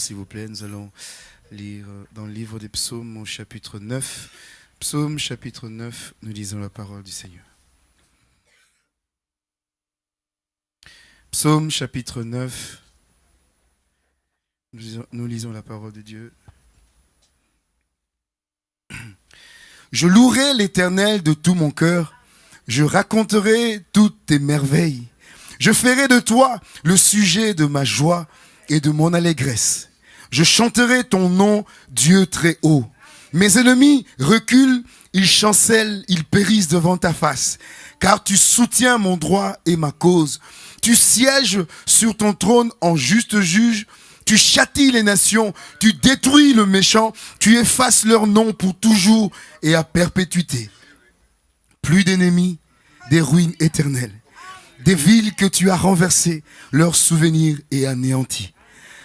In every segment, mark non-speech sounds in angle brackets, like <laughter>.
s'il vous plaît, nous allons lire dans le livre des psaumes au chapitre 9. Psaume chapitre 9, nous lisons la parole du Seigneur. Psaume chapitre 9, nous lisons, nous lisons la parole de Dieu. <clears throat> Je louerai l'Éternel de tout mon cœur, je raconterai toutes tes merveilles. Je ferai de toi le sujet de ma joie et de mon allégresse. Je chanterai ton nom, Dieu très haut. Mes ennemis reculent, ils chancellent, ils périssent devant ta face, car tu soutiens mon droit et ma cause. Tu sièges sur ton trône en juste juge, tu châties les nations, tu détruis le méchant, tu effaces leur nom pour toujours et à perpétuité. Plus d'ennemis, des ruines éternelles, des villes que tu as renversées, leur souvenir est anéanti.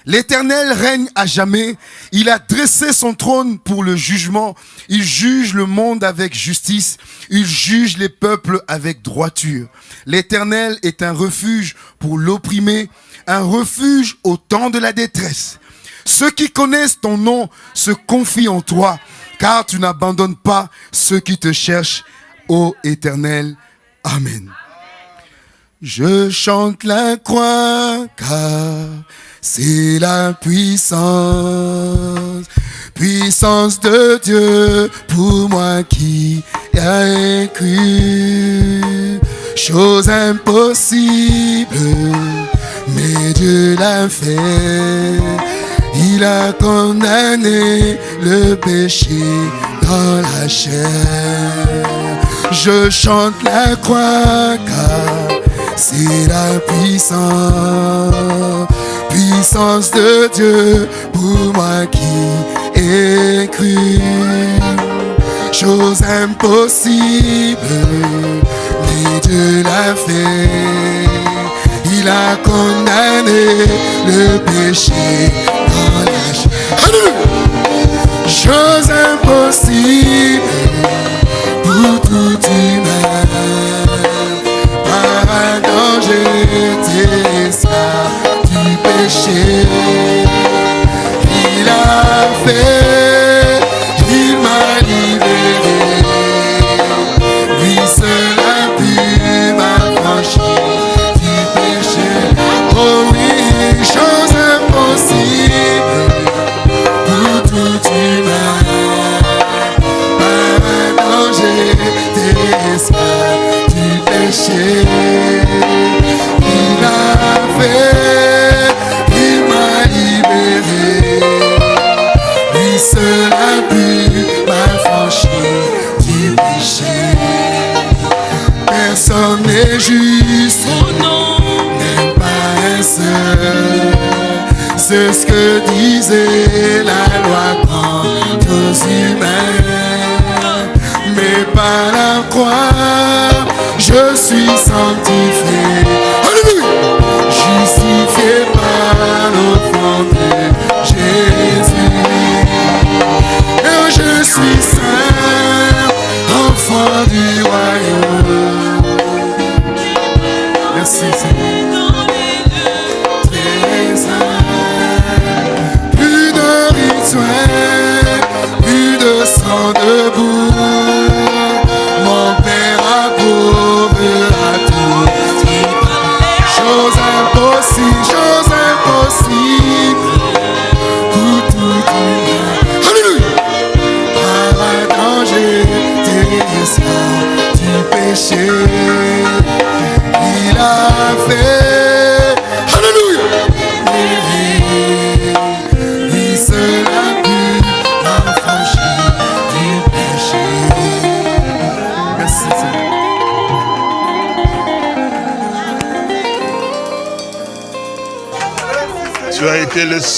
L'Éternel règne à jamais. Il a dressé son trône pour le jugement. Il juge le monde avec justice. Il juge les peuples avec droiture. L'Éternel est un refuge pour l'opprimé, un refuge au temps de la détresse. Ceux qui connaissent ton nom se confient en toi, car tu n'abandonnes pas ceux qui te cherchent, ô Éternel. Amen. Je chante la croix c'est la puissance, puissance de Dieu pour moi qui ai cru. Chose impossible mais Dieu l'a fait. Il a condamné le péché dans la chair. Je chante la croix car c'est la puissance, puissance de Dieu pour moi qui ai cru. Chose impossible, mais Dieu l'a fait. Il a condamné le péché dans la chair. Chose impossible pour tout humain. J'étais esclave du péché. Il a fait, il m'a libéré.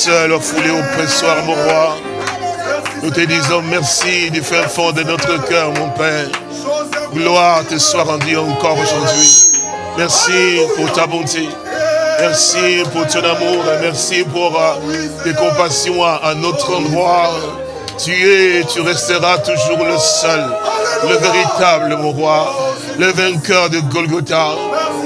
Été le seul foulé au pressoir, mon roi. Nous te disons merci du fin fond de notre cœur, mon Père. Gloire te soit rendue encore aujourd'hui. Merci pour ta bonté. Merci pour ton amour. et Merci pour euh, tes compassions à, notre endroit. Tu es, tu resteras toujours le seul, le véritable, mon roi, le vainqueur de Golgotha.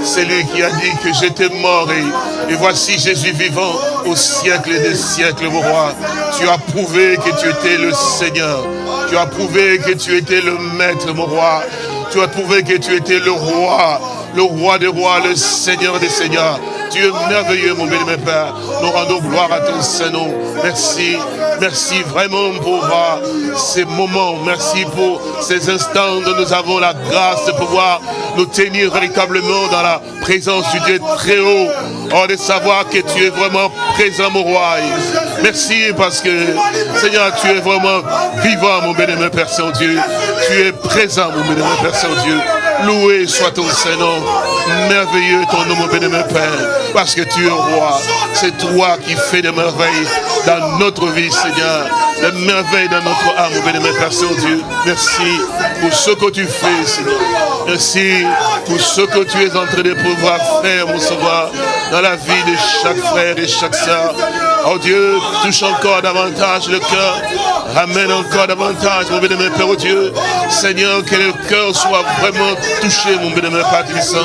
C'est lui qui a dit que j'étais mort et, et voici Jésus vivant au siècle des siècles, mon roi. Tu as prouvé que tu étais le Seigneur. Tu as prouvé que tu étais le Maître, mon roi. Tu as prouvé que tu étais le roi, le roi des rois, le Seigneur des seigneurs. Tu es merveilleux, mon bien-aimé Père. Nous rendons gloire à ton Saint-Nom. Merci, merci vraiment pour ces moments. Merci pour ces instants où nous avons la grâce de pouvoir nous tenir véritablement dans la présence du Dieu très haut. Oh, de savoir que tu es vraiment roi. Merci parce que, Seigneur, tu es vraiment vivant, mon bien-aimé Père Saint-Dieu. Tu es présent, mon bien-aimé Père Saint-Dieu. Loué soit ton Saint-Nom. Merveilleux ton nom, mon bien-aimé Père. Parce que tu es roi. C'est toi qui fais des merveilles dans notre vie, Seigneur. Des merveilles dans notre âme, mon bien-aimé Père Saint-Dieu. Merci pour ce que tu fais, Seigneur. Merci pour ce que tu es en train de pouvoir faire, mon Sauveur, dans la vie de chaque frère et chaque sœur. Oh Dieu, touche encore davantage le cœur. Ramène encore davantage, mon bien-aimé Père, oh Dieu. Seigneur, que le cœur soit vraiment touché, mon bien-aimé Père Tristan.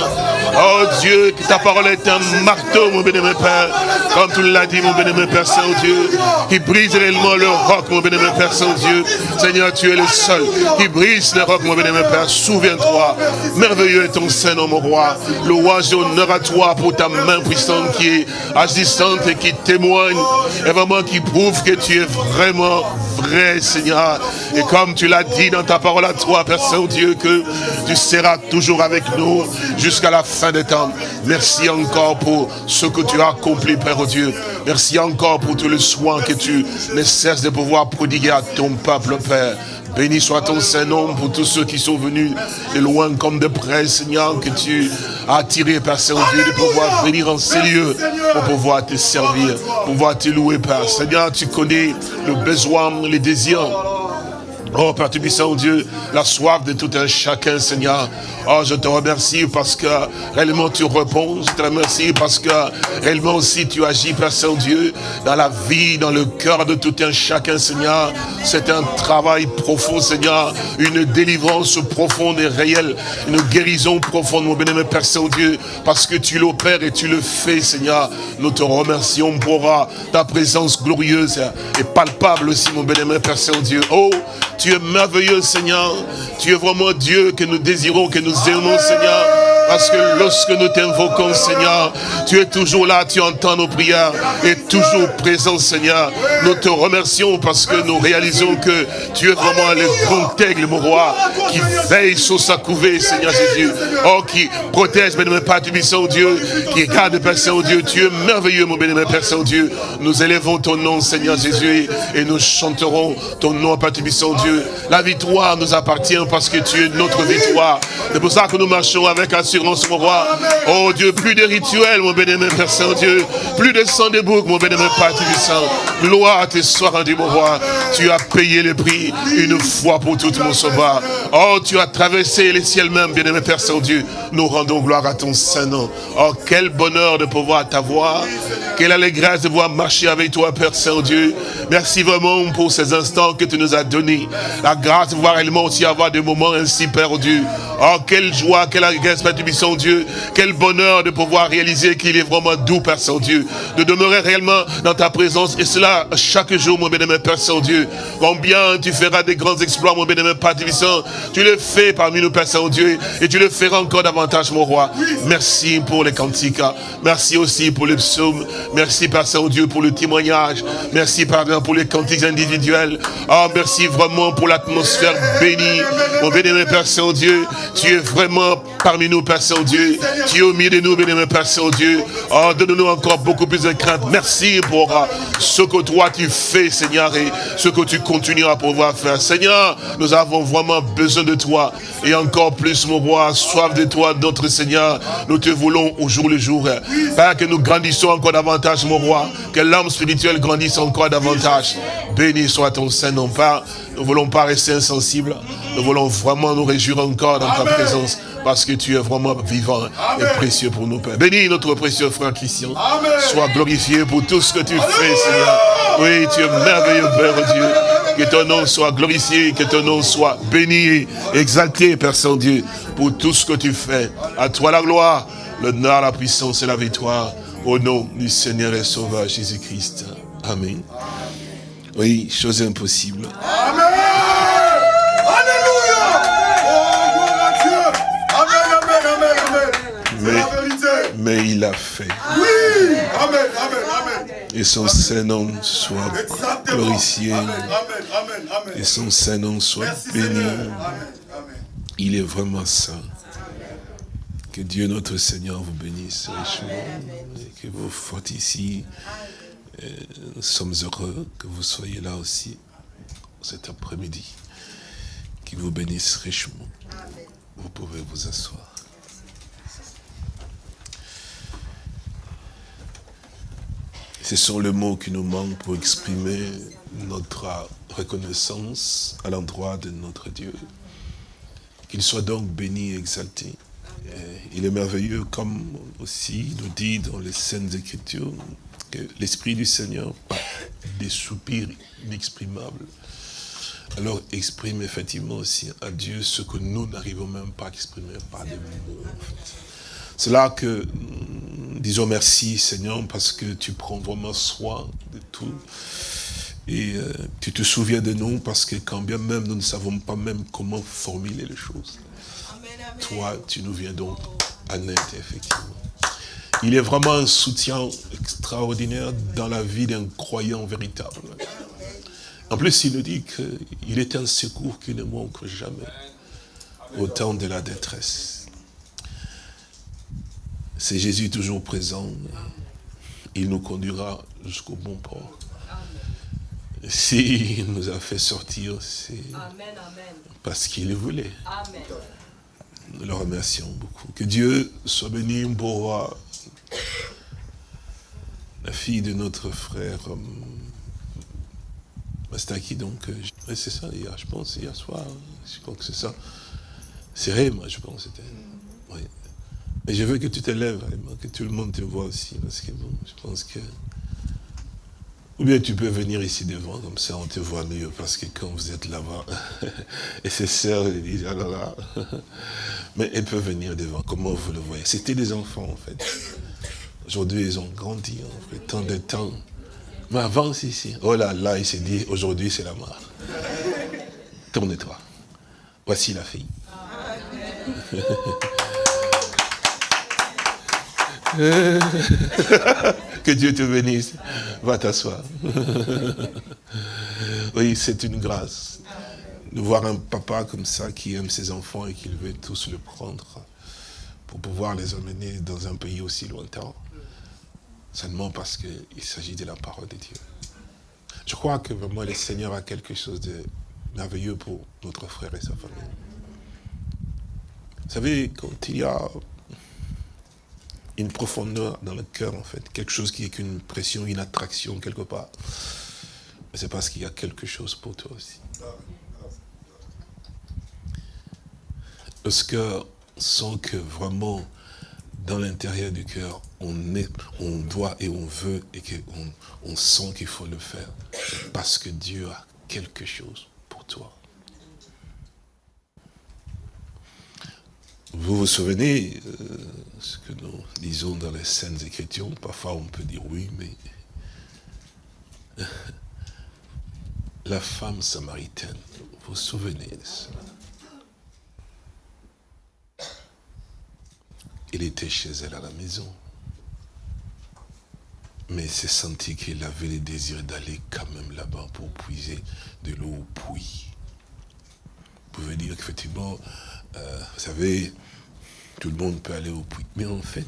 Oh Dieu, que ta parole est un marteau, mon bien-aimé Père. Comme tu l'as dit, mon bien-aimé Père Saint-Dieu. Qui brise réellement le roc, mon bien-aimé Père Saint-Dieu. Seigneur, tu es le seul qui brise le roc, mon bien-aimé Père. Souviens-toi. Merveilleux est ton Saint-Nom, mon roi. Louange et honneur à toi pour ta main puissante qui est agissante et qui témoigne. Et vraiment qui prouve que tu es vraiment Seigneur. Et comme tu l'as dit dans ta parole à toi, Père Saint-Dieu, que tu seras toujours avec nous jusqu'à la fin fin des temps. Merci encore pour ce que tu as accompli, Père Dieu. Merci encore pour tout le soin que tu ne cesses de pouvoir prodiguer à ton peuple, Père. Béni soit ton Saint-Nom pour tous ceux qui sont venus de loin comme de près, Seigneur, que tu as attiré, Père Saint-Dieu, de pouvoir venir en ces lieux pour pouvoir te servir, pour pouvoir te louer, Père. Seigneur, tu connais le besoin, les désirs Oh Père Tubissant, Dieu, la soif de tout un chacun, Seigneur. Oh, je te remercie parce que réellement tu réponds. Je te remercie parce que réellement aussi tu agis, Père Saint-Dieu, dans la vie, dans le cœur de tout un chacun, Seigneur. C'est un travail profond, Seigneur. Une délivrance profonde et réelle. Une guérison profonde, mon bénémoine Père Saint-Dieu. Parce que tu l'opères et tu le fais, Seigneur. Nous te remercions pour ta présence glorieuse et palpable aussi, mon bénémoine Père Saint-Dieu. Oh, tu es merveilleux, Seigneur. Tu es vraiment Dieu que nous désirons, que nous aimons, Seigneur. Parce que lorsque nous t'invoquons, Seigneur, tu es toujours là, tu entends nos prières et toujours présent, Seigneur. Nous te remercions parce que nous réalisons que tu es vraiment le grand aigle, mon roi, qui veille sur sa couvée, Seigneur Jésus. Oh, qui protège, bénémoine Père du Dieu, qui garde, Père Saint-Dieu. Tu es merveilleux, mon bénémoine Père Saint-Dieu. Nous élèvons ton nom, Seigneur Jésus, et nous chanterons ton nom, Père du La victoire nous appartient parce que tu es notre victoire. C'est pour ça que nous marchons avec assurance mon roi. Oh Dieu, plus de rituels, mon bénémoine Père Saint-Dieu. Plus de sang de bouc, mon bénémoine Père Saint. Gloire te soit rendue, mon roi. Tu as payé le prix une fois pour toutes, mon sauveur. Oh, tu as traversé les ciels même, bénémoine Père Saint-Dieu. Nous rendons gloire à ton Saint-Nom. Oh, quel bonheur de pouvoir t'avoir. Quelle allégresse de pouvoir marcher avec toi, Père Saint-Dieu. Merci vraiment pour ces instants que tu nous as donnés. La grâce de pouvoir réellement aussi avoir des moments ainsi, Père Dieu. Oh, quelle joie, quelle allégresse, Père Saint-Dieu. Quel bonheur de pouvoir réaliser qu'il est vraiment doux, Père Saint-Dieu. De demeurer réellement dans ta présence. Et cela chaque jour, mon bénémoine Père Saint-Dieu. Combien tu feras des grands exploits, mon bénémoine Père Saint. Tu le fais parmi nous, Père Saint-Dieu. Et tu le feras encore davantage, mon roi. Merci pour les cantiques. Merci aussi pour les psaumes. Merci, Père Saint-Dieu, pour le témoignage. Merci, Pardon, pour les cantiques individuels. Oh, merci vraiment pour l'atmosphère bénie. Mon bénémoine Père Saint-Dieu, tu es vraiment parmi nous, Père Saint-Dieu. Tu es au milieu de nous, bénémoine Père Saint-Dieu. Oh, donne-nous encore beaucoup plus de crainte. Merci pour ce que toi tu fais, Seigneur, et ce que tu continues à pouvoir faire. Seigneur, nous avons vraiment besoin de toi. Et encore plus, mon roi, soif de toi, notre Seigneur. Nous te voulons au jour le jour. Père, que nous grandissons encore davantage, mon roi. Que l'âme spirituelle grandisse encore davantage. Béni soit ton Saint-Nom, Père. Nous ne voulons pas rester insensibles. Nous voulons vraiment nous réjouir encore dans ta présence parce que tu es vraiment vivant et précieux pour nous, Père. Bénis notre précieux frère Christian. Sois glorifié pour tout ce que tu fais, Seigneur. Oui, tu es merveilleux, Père Dieu. Que ton nom soit glorifié, que ton nom soit béni, exalté, Père Saint-Dieu, pour tout ce que tu fais. À toi la gloire, l'honneur, la puissance et la victoire. Au nom du Seigneur et Sauveur Jésus-Christ. Amen. Oui, chose impossible. Amen. Alléluia. Oh, gloire à Dieu. Amen, amen, amen, amen. C'est la vérité. Mais il a fait. Oui. Amen, amen, amen. Et son Saint-Nom soit Exactement. glorifié. Amen, amen, amen. Et son Saint-Nom soit Merci béni. Amen, amen. Il est vraiment saint. Que Dieu notre Seigneur vous bénisse richement. Et que vous faites Nous sommes heureux que vous soyez là aussi cet après-midi. Qu'il vous bénisse richement. Vous pouvez vous asseoir. Ce sont les mots qui nous manquent pour exprimer notre reconnaissance à l'endroit de notre Dieu. Qu'il soit donc béni et exalté. Il est merveilleux, comme aussi nous dit dans les Saintes Écritures, que l'Esprit du Seigneur, par des soupirs inexprimables, alors exprime effectivement aussi à Dieu ce que nous n'arrivons même pas à exprimer par des mots. C'est là que, mm, disons merci Seigneur, parce que tu prends vraiment soin de tout. Et euh, tu te souviens de nous, parce que quand bien même nous ne savons pas même comment formuler les choses. Toi, tu nous viens donc à net, effectivement. Il est vraiment un soutien extraordinaire dans la vie d'un croyant véritable. En plus, il nous dit qu'il est un secours qui ne manque jamais au temps de la détresse. C'est Jésus toujours présent. Il nous conduira jusqu'au bon port. S'il nous a fait sortir, c'est parce qu'il le voulait. Nous le remercions beaucoup. Que Dieu soit béni, beau roi. La fille de notre frère euh, Mastaki, donc, euh, c'est ça, hier, je pense, hier soir, hein. je crois que c'est ça. C'est moi, je pense, c'était. Oui. Et je veux que tu te lèves, que tout le monde te voit aussi, parce que bon, je pense que... Ou bien tu peux venir ici devant, comme ça on te voit mieux, parce que quand vous êtes là-bas, <laughs> et ses sœurs disent, alors là, <laughs> mais elles peuvent venir devant, comment vous le voyez? C'était des enfants, en fait. Aujourd'hui, ils ont grandi, en fait, tant de temps. Mais avant, si, si. Oh là là, il s'est dit, aujourd'hui, c'est la mort. Tourne-toi. Voici la fille. <laughs> que Dieu te bénisse. Va t'asseoir. <laughs> oui, c'est une grâce de voir un papa comme ça qui aime ses enfants et qui veut tous le prendre pour pouvoir les emmener dans un pays aussi lointain. Seulement parce qu'il s'agit de la parole de Dieu. Je crois que vraiment le Seigneur a quelque chose de merveilleux pour notre frère et sa famille. Vous savez, quand il y a une profondeur dans le cœur, en fait. Quelque chose qui est qu'une pression, une attraction quelque part. C'est parce qu'il y a quelque chose pour toi aussi. Lorsque sent que vraiment, dans l'intérieur du cœur, on, est, on doit et on veut et on sent qu'il faut le faire, parce que Dieu a quelque chose pour toi. Vous vous souvenez euh, ce que nous lisons dans les Saintes Écritures? Parfois on peut dire oui, mais <laughs> la femme samaritaine, vous vous souvenez de cela? Il était chez elle à la maison. Mais s'est senti qu'il avait le désir d'aller quand même là-bas pour puiser de l'eau au puits. Vous pouvez dire qu'effectivement, euh, vous savez, tout le monde peut aller au puits. Mais en fait,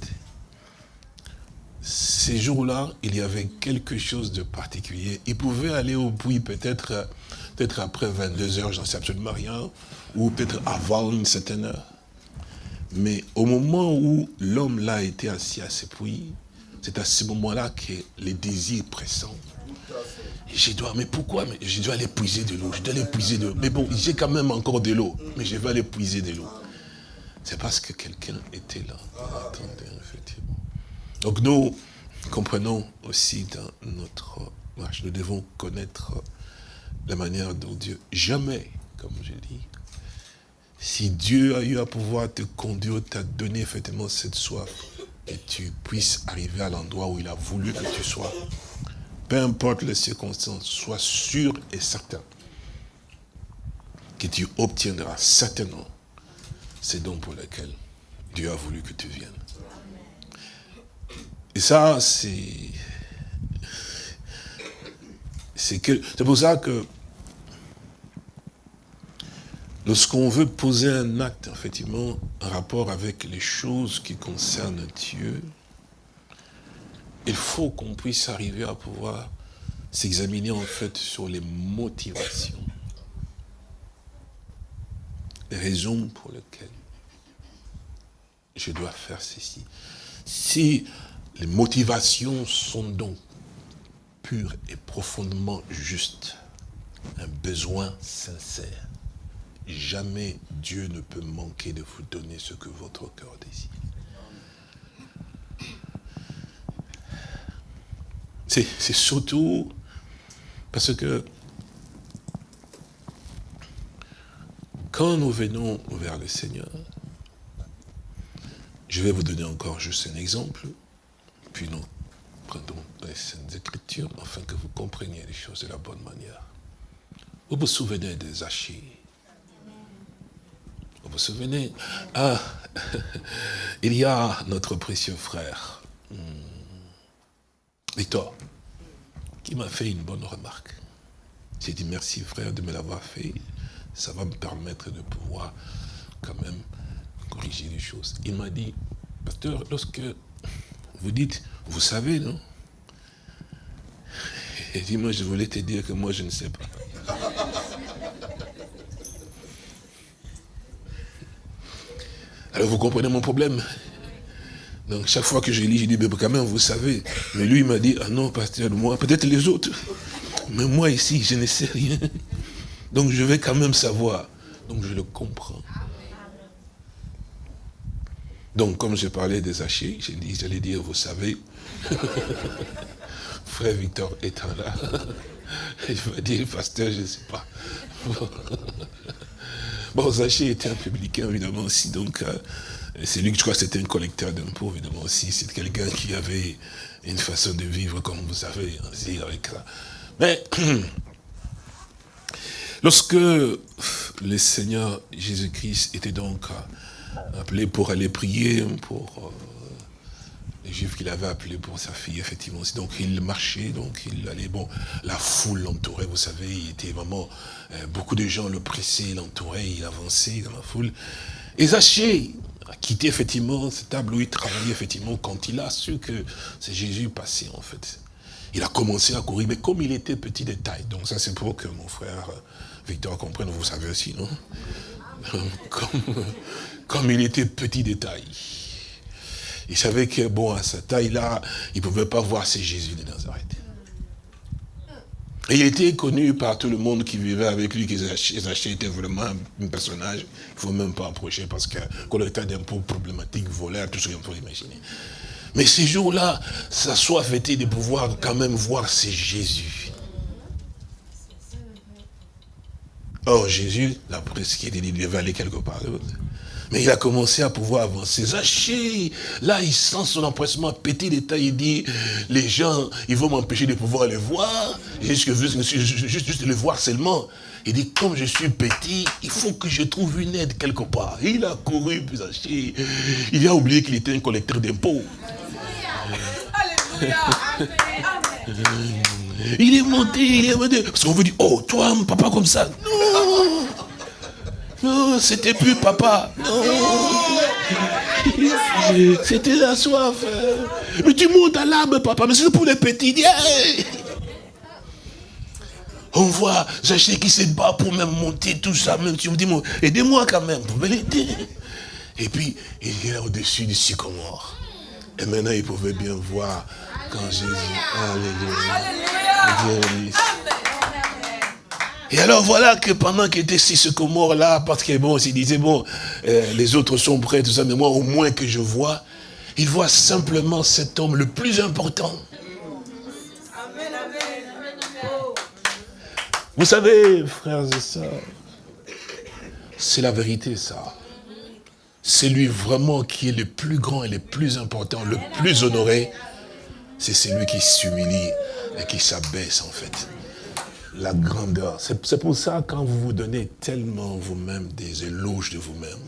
ces jours-là, il y avait quelque chose de particulier. Il pouvait aller au puits peut-être peut après 22 heures, j'en sais absolument rien, ou peut-être avant une certaine heure. Mais au moment où l'homme là était assis à ce puits, c'est à ce moment-là que les désirs pressants. J'ai dit, mais pourquoi? Je dois aller puiser de l'eau, je dois aller puiser de l'eau. Mais bon, j'ai quand même encore de l'eau, mais je vais aller puiser de l'eau. C'est parce que quelqu'un était là. effectivement. Donc nous comprenons aussi dans notre marche, nous devons connaître la manière dont Dieu, jamais, comme je dis, si Dieu a eu à pouvoir te conduire, t'a donné effectivement cette soif, et tu puisses arriver à l'endroit où il a voulu que tu sois, peu importe les circonstances, sois sûr et certain que tu obtiendras certainement c'est donc pour lequel Dieu a voulu que tu viennes. Et ça, c'est... C'est pour ça que lorsqu'on veut poser un acte, effectivement, en rapport avec les choses qui concernent Dieu, il faut qu'on puisse arriver à pouvoir s'examiner en fait sur les motivations les raisons pour lesquelles je dois faire ceci. Si les motivations sont donc pures et profondément justes, un besoin sincère, jamais Dieu ne peut manquer de vous donner ce que votre cœur désire. C'est surtout parce que Quand nous venons vers le Seigneur, je vais vous donner encore juste un exemple, puis nous prenons les Saintes Écritures, afin que vous compreniez les choses de la bonne manière. Vous vous souvenez des Achis Vous vous souvenez? Ah, <laughs> il y a notre précieux frère, hmm, Victor, qui m'a fait une bonne remarque. J'ai dit merci frère de me l'avoir fait ça va me permettre de pouvoir quand même corriger les choses. Il m'a dit, pasteur, lorsque vous dites, vous savez, non? <laughs> Et dit, moi, je voulais te dire que moi, je ne sais pas. Alors, vous comprenez mon problème? Donc chaque fois que je lis, je dis, mais quand même, vous savez. Mais lui, il m'a dit, ah non, pasteur, moi, peut-être les autres. Mais moi ici, je ne sais rien. Donc je vais quand même savoir. Donc je le comprends. Donc comme je parlais des hachés, j'ai dit, j'allais dire, vous savez, <laughs> frère Victor étant là, <laughs> il va dire, pasteur, je ne sais pas. <laughs> Bon, Zaché était un publicain, évidemment, aussi, donc euh, c'est lui je crois c'était un collecteur d'impôts, évidemment aussi. C'est quelqu'un qui avait une façon de vivre, comme vous savez, avec ça. Mais, <clears throat> lorsque le Seigneur Jésus-Christ était donc appelé pour aller prier pour euh, les Juifs qu'il avait appelé pour sa fille, effectivement. Donc il marchait, donc il allait, bon, la foule l'entourait, vous savez, il était vraiment, euh, beaucoup de gens le pressaient, l'entouraient, il avançait dans la foule. Et Zachée, a quitté effectivement cette table où il travaillait effectivement quand il a su que c'est Jésus passé en fait. Il a commencé à courir, mais comme il était petit de taille, donc ça c'est pour que mon frère Victor comprenne, vous savez aussi, non? <laughs> Comme, comme il était petit de taille. Il savait que, bon, à sa taille-là, il ne pouvait pas voir c'est Jésus de Nazareth. Et il était connu par tout le monde qui vivait avec lui, Zaché était vraiment un personnage, il ne faut même pas approcher parce que collecteur d'impôts problématique, voleur, tout ce qu'on peut imaginer. Mais ces jours-là, sa soif était de pouvoir quand même voir c'est Jésus. Or, Jésus, la dit, il devait aller quelque part d'autre. Mais il a commencé à pouvoir avancer. Zaché, là, il sent son empressement petit détail. Il dit, les gens, ils vont m'empêcher de pouvoir les voir. Juste, juste, juste les voir seulement. Il dit, comme je suis petit, il faut que je trouve une aide quelque part. Il a couru, puis Zaché, il a oublié qu'il était un collecteur d'impôts. Il est monté, il est monté. Parce qu'on veut dire, oh, toi, papa comme ça. Non non, c'était plus papa. Non. C'était la soif. Mais tu montes à l'arbre, papa. Mais c'est pour les petits. On voit Zaché qui se bat pour même monter tout ça. Même tu me dis, aidez-moi quand même. Vous l'aider. Et puis, il est au-dessus du sycomore. Et maintenant, il pouvait bien voir quand Jésus. Alléluia. Alléluia. Et alors voilà que pendant qu'il était si ce mort là, parce que bon, il disait, bon, euh, les autres sont prêts, tout ça, mais moi au moins que je vois, il voit simplement cet homme le plus important. Vous savez, frères et sœurs, c'est la vérité ça. C'est lui vraiment qui est le plus grand et le plus important, le plus honoré. C'est celui qui s'humilie et qui s'abaisse en fait la grandeur. C'est pour ça, quand vous vous donnez tellement vous-même des éloges de vous-même,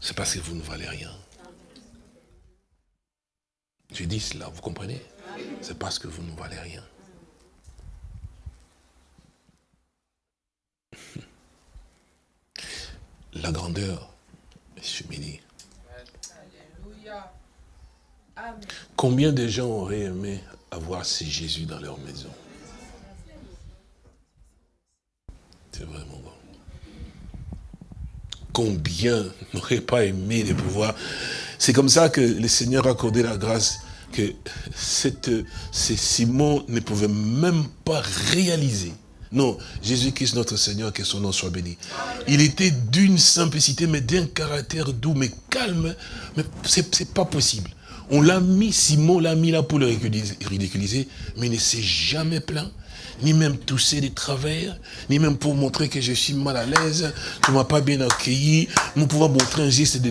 c'est parce que vous ne valez rien. Je dis cela, vous comprenez? C'est parce que vous ne valez rien. <laughs> La grandeur s'humilie. Combien de gens auraient aimé avoir ces Jésus dans leur maison? Combien n'aurait pas aimé de pouvoir... C'est comme ça que le Seigneur a accordé la grâce que ces Simon ne pouvait même pas réaliser. Non, Jésus-Christ notre Seigneur, que son nom soit béni. Il était d'une simplicité, mais d'un caractère doux, mais calme. Mais c'est pas possible. On l'a mis, Simon l'a mis là pour le ridiculiser, mais il ne s'est jamais plaint ni même tousser des travers, ni même pour montrer que je suis mal à l'aise, tu m'as pas bien accueilli, nous pouvons montrer un geste de,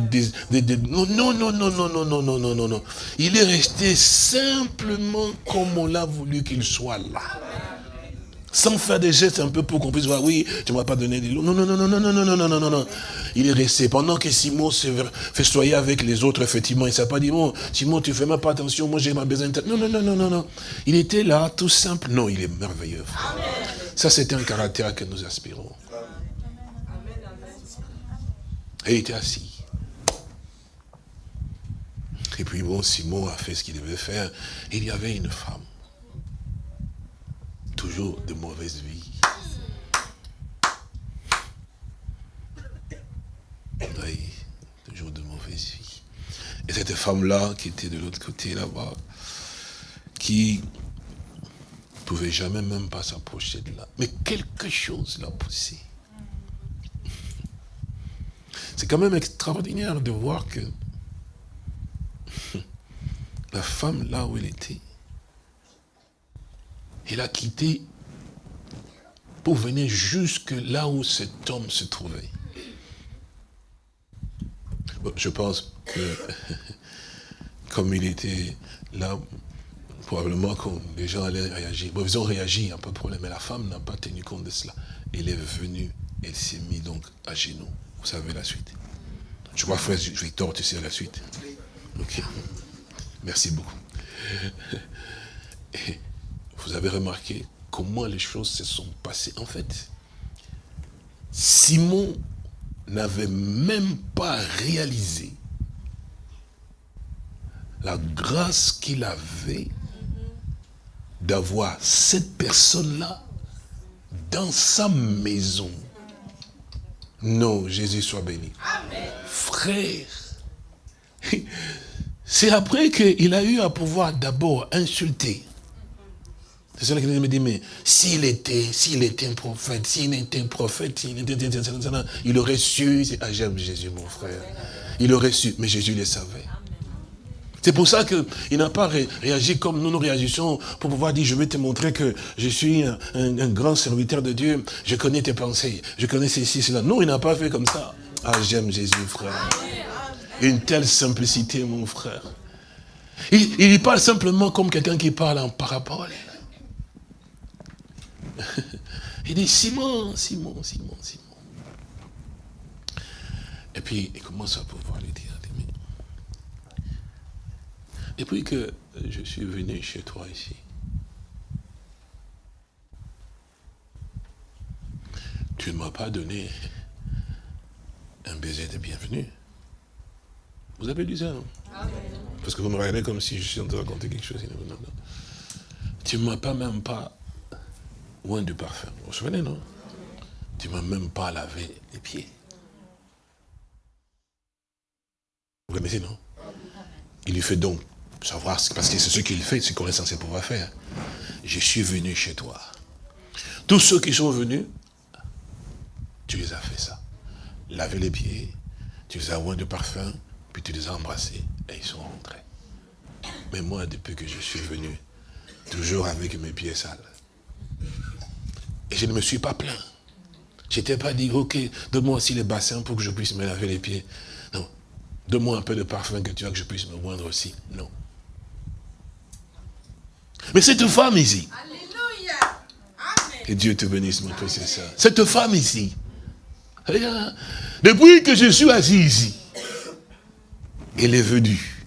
Non, non, non, non, non, non, non, non, non, non, non. Il est resté simplement comme on l'a voulu qu'il soit là. Sans faire des gestes un peu pour qu'on puisse voir, oui, tu ne m'as pas donné des lots. Non, non, non, non, non, non, non, non, non, non, non. Il est resté. Pendant que Simon se festoyait avec les autres, effectivement, il ne s'est pas dit, bon, Simon, tu fais même pas attention, moi j'ai ma besoin de... Non, non, non, non, non, non. Il était là, tout simple. Non, il est merveilleux. Ça, c'est un caractère que nous aspirons. Et il était assis. Et puis bon, Simon a fait ce qu'il devait faire. Il y avait une femme. Toujours de mauvaise vie. Oui, toujours de mauvaise vie. Et cette femme-là, qui était de l'autre côté là-bas, qui pouvait jamais même pas s'approcher de là. Mais quelque chose l'a poussé. C'est quand même extraordinaire de voir que <laughs> la femme, là où elle était, elle a quitté pour venir jusque là où cet homme se trouvait. je pense que, <laughs> comme il était là, probablement que les gens allaient réagir. Bon, ils ont réagi, un pas de problème, mais la femme n'a pas tenu compte de cela. Elle est venue, elle s'est mise donc à genoux. Vous savez la suite. Je vois frère Victor, tu sais la suite. Ok. Merci beaucoup. <laughs> vous avez remarqué comment les choses se sont passées. En fait, Simon n'avait même pas réalisé la grâce qu'il avait d'avoir cette personne-là dans sa maison. Non, Jésus soit béni. Frère, <laughs> c'est après qu'il a eu à pouvoir d'abord insulter. C'est cela qu'il me dit, mais s'il était, s'il était un prophète, s'il était un prophète, il aurait su, ah j'aime Jésus mon frère, il aurait su, mais Jésus le savait. C'est pour ça qu'il n'a pas réagi comme nous nous réagissons pour pouvoir dire, je vais te montrer que je suis un, grand serviteur de Dieu, je connais tes pensées, je connais ceci, cela. Non, il n'a pas fait comme ça. Ah, j'aime Jésus, frère. Une telle simplicité, mon frère. Il, il parle simplement comme quelqu'un qui parle en parabole. <laughs> Il dit, Simon, Simon, Simon, Simon. Et puis, il commence à pouvoir lui dire, depuis que je suis venu chez toi ici, tu ne m'as pas donné un baiser de bienvenue. Vous avez lu ça, non? Parce que vous me regardez comme si je suis en train de raconter quelque chose. Non, non. Tu ne m'as pas même pas loin du parfum. Vous vous souvenez, non? Tu ne m'as même pas lavé les pieds. Vous connaissez, non? Il lui fait donc savoir, parce que c'est ce qu'il fait, c'est qu'on est censé pouvoir faire. Je suis venu chez toi. Tous ceux qui sont venus, tu les as fait ça. Laver les pieds, tu les as oint de parfum, puis tu les as embrassés, et ils sont rentrés. Mais moi, depuis que je suis venu, toujours avec mes pieds sales, et je ne me suis pas plaint. Je n'étais pas dit, ok, donne-moi aussi les bassins pour que je puisse me laver les pieds. Non. Donne-moi un peu de parfum que tu as, que je puisse me moindre aussi. Non. Mais cette femme ici, que Dieu te bénisse, mon précieux ça. Cette femme ici, depuis que je suis assis ici, elle est venue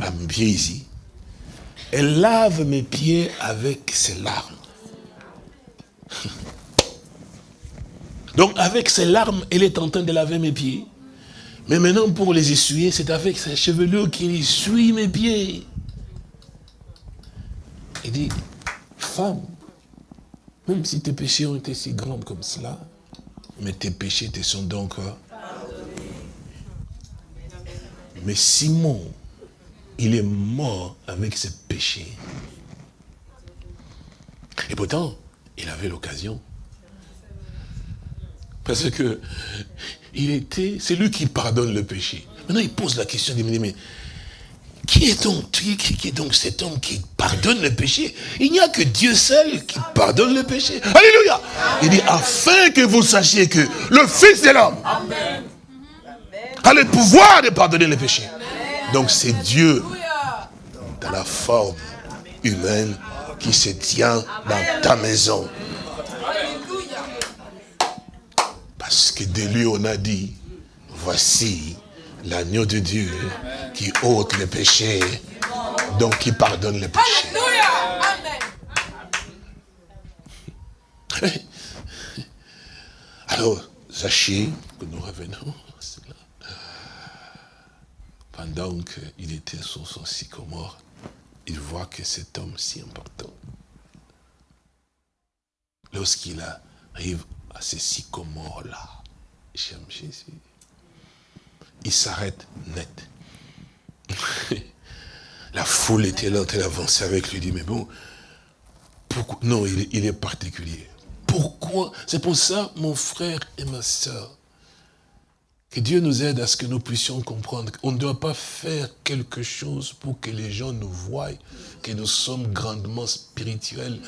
à mes pieds ici. Elle lave mes pieds avec ses larmes. <laughs> Donc avec ses larmes, elle est en train de laver mes pieds. Mais maintenant, pour les essuyer, c'est avec sa chevelure qu'il essuie mes pieds. Il dit, femme, même si tes péchés ont été si grands comme cela, mais tes péchés te sont donc... Euh, mais Simon, il est mort avec ses péchés. Et pourtant, il avait l'occasion. Parce que il était, c'est lui qui pardonne le péché. Maintenant, il pose la question, il me dit, mais qui est donc, qui, qui est donc cet homme qui pardonne le péché? Il n'y a que Dieu seul qui pardonne le péché. Alléluia Il dit, afin que vous sachiez que le Fils de l'homme a le pouvoir de pardonner le péché. Donc c'est Dieu, dans la forme humaine, qui se tient dans ta maison. Parce que de lui on a dit, voici l'agneau de Dieu qui ôte les péchés, donc qui pardonne les péchés. <laughs> Alors, sachez que nous revenons pendant qu'il était sur son sycomore, il voit que cet homme si important, lorsqu'il arrive à ce sycomore-là, j'aime Jésus, il s'arrête net. <laughs> La foule était là train d'avancer avec lui, il dit, mais bon, pourquoi? Non, il il est particulier. Pourquoi? C'est pour ça, mon frère et ma soeur, que Dieu nous aide à ce que nous puissions comprendre qu'on ne doit pas faire quelque chose pour que les gens nous voient, que nous sommes grandement spirituels.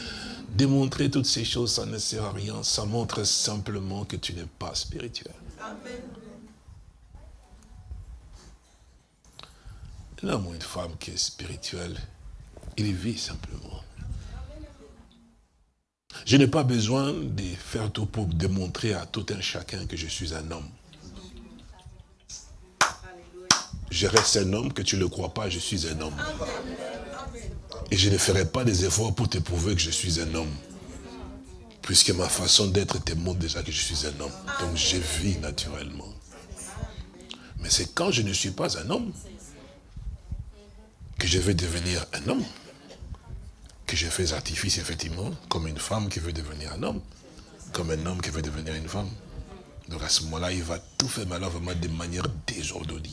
Démontrer toutes ces choses, ça ne sert à rien. Ça montre simplement que tu n'es pas spirituel. Un homme ou une femme qui est spirituel, il vit simplement. Je n'ai pas besoin de faire tout pour démontrer à tout un chacun que je suis un homme. Je reste un homme, que tu ne le crois pas, je suis un homme. Et je ne ferai pas des efforts pour te prouver que je suis un homme. Puisque ma façon d'être te montre déjà que je suis un homme. Donc je vis naturellement. Mais c'est quand je ne suis pas un homme que je vais devenir un homme. Que je fais artifice, effectivement, comme une femme qui veut devenir un homme. Comme un homme qui veut devenir une femme. Donc à ce moment-là, il va tout faire, vraiment de manière désordonnée.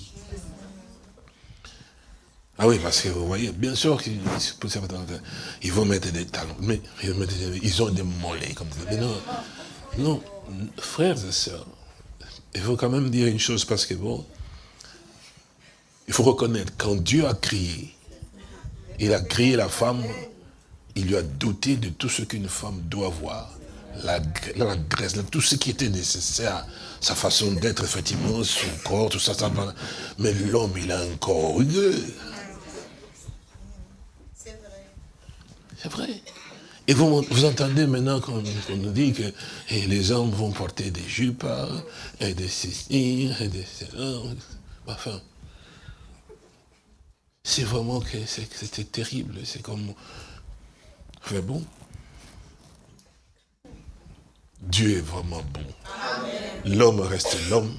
Ah oui, parce que vous voyez, bien sûr qu'ils ils vont mettre des talons, mais ils ont des mollets comme ça. Mais non, non, frères et sœurs, il faut quand même dire une chose parce que bon, il faut reconnaître, quand Dieu a créé, il a créé la femme, il lui a doté de tout ce qu'une femme doit avoir. La, la graisse, tout ce qui était nécessaire, sa façon d'être, effectivement, son corps, tout ça, ça mais l'homme, il a un corps rugueux. C'est vrai. Et vous, vous entendez maintenant qu'on nous dit que et les hommes vont porter des jupes, et des ceci, et des cela. Enfin, c'est vraiment que c'était terrible. C'est comme... Mais bon. Dieu est vraiment bon. L'homme reste l'homme,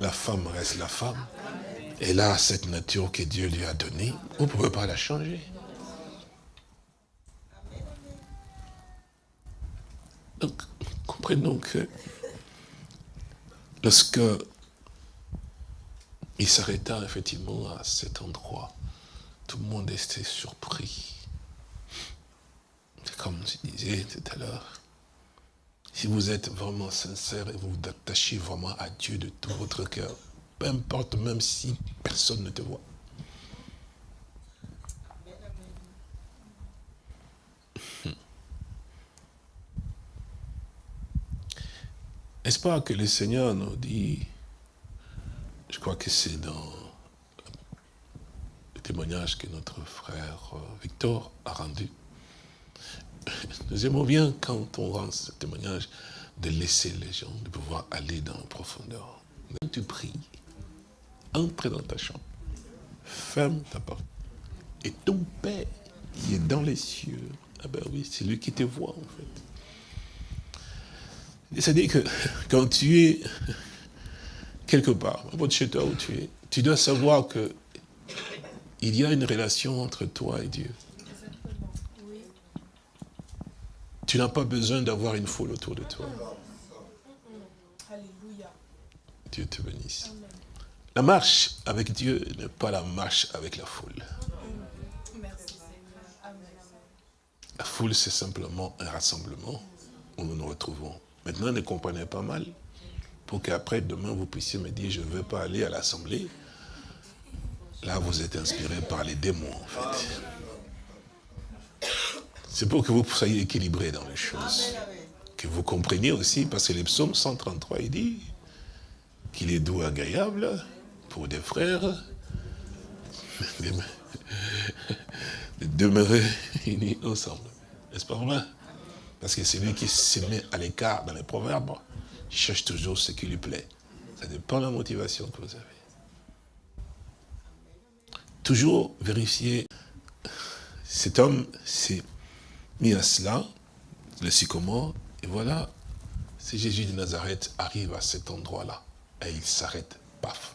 la femme reste la femme. Et là, cette nature que Dieu lui a donnée, vous ne pouvez pas la changer. Donc, comprenons que lorsque il s'arrêta effectivement à cet endroit, tout le monde était surpris. Comme je disais tout à l'heure, si vous êtes vraiment sincère et vous vous attachez vraiment à Dieu de tout votre cœur, peu importe même si personne ne te voit, N'est-ce pas que le Seigneur nous dit, je crois que c'est dans le témoignage que notre frère euh, Victor a rendu. <laughs> Nous aimons bien quand on rend ce témoignage de laisser les gens, de pouvoir aller dans la profondeur. Quand tu pries, entre dans ta chambre, ferme ta porte, et ton Père qui est dans les cieux, ah ben oui, c'est lui qui te voit en fait. C'est-à-dire que quand tu es quelque part, chez toi où tu es, tu dois savoir que il y a une relation entre toi et Dieu. Tu n'as pas besoin d'avoir une foule autour de toi. Dieu te bénisse. La marche avec Dieu n'est pas la marche avec la foule. La foule, c'est simplement un rassemblement où nous nous retrouvons. Maintenant, ne comprenez pas mal, pour qu'après, demain, vous puissiez me dire, je ne veux pas aller à l'Assemblée. Là, vous êtes inspiré par les démons, en fait. C'est pour que vous soyez équilibré dans les choses. Que vous compreniez aussi, parce que le psaume 133, il dit qu'il est doux, agréable pour des frères <laughs> de demeurer unis ensemble. N'est-ce pas vrai parce que celui qui se met à l'écart dans les proverbes, cherche toujours ce qui lui plaît. Ça dépend de la motivation que vous avez. Toujours vérifier, cet homme s'est mis à cela, le sycomore, et voilà, c'est Jésus de Nazareth arrive à cet endroit-là, et il s'arrête, paf.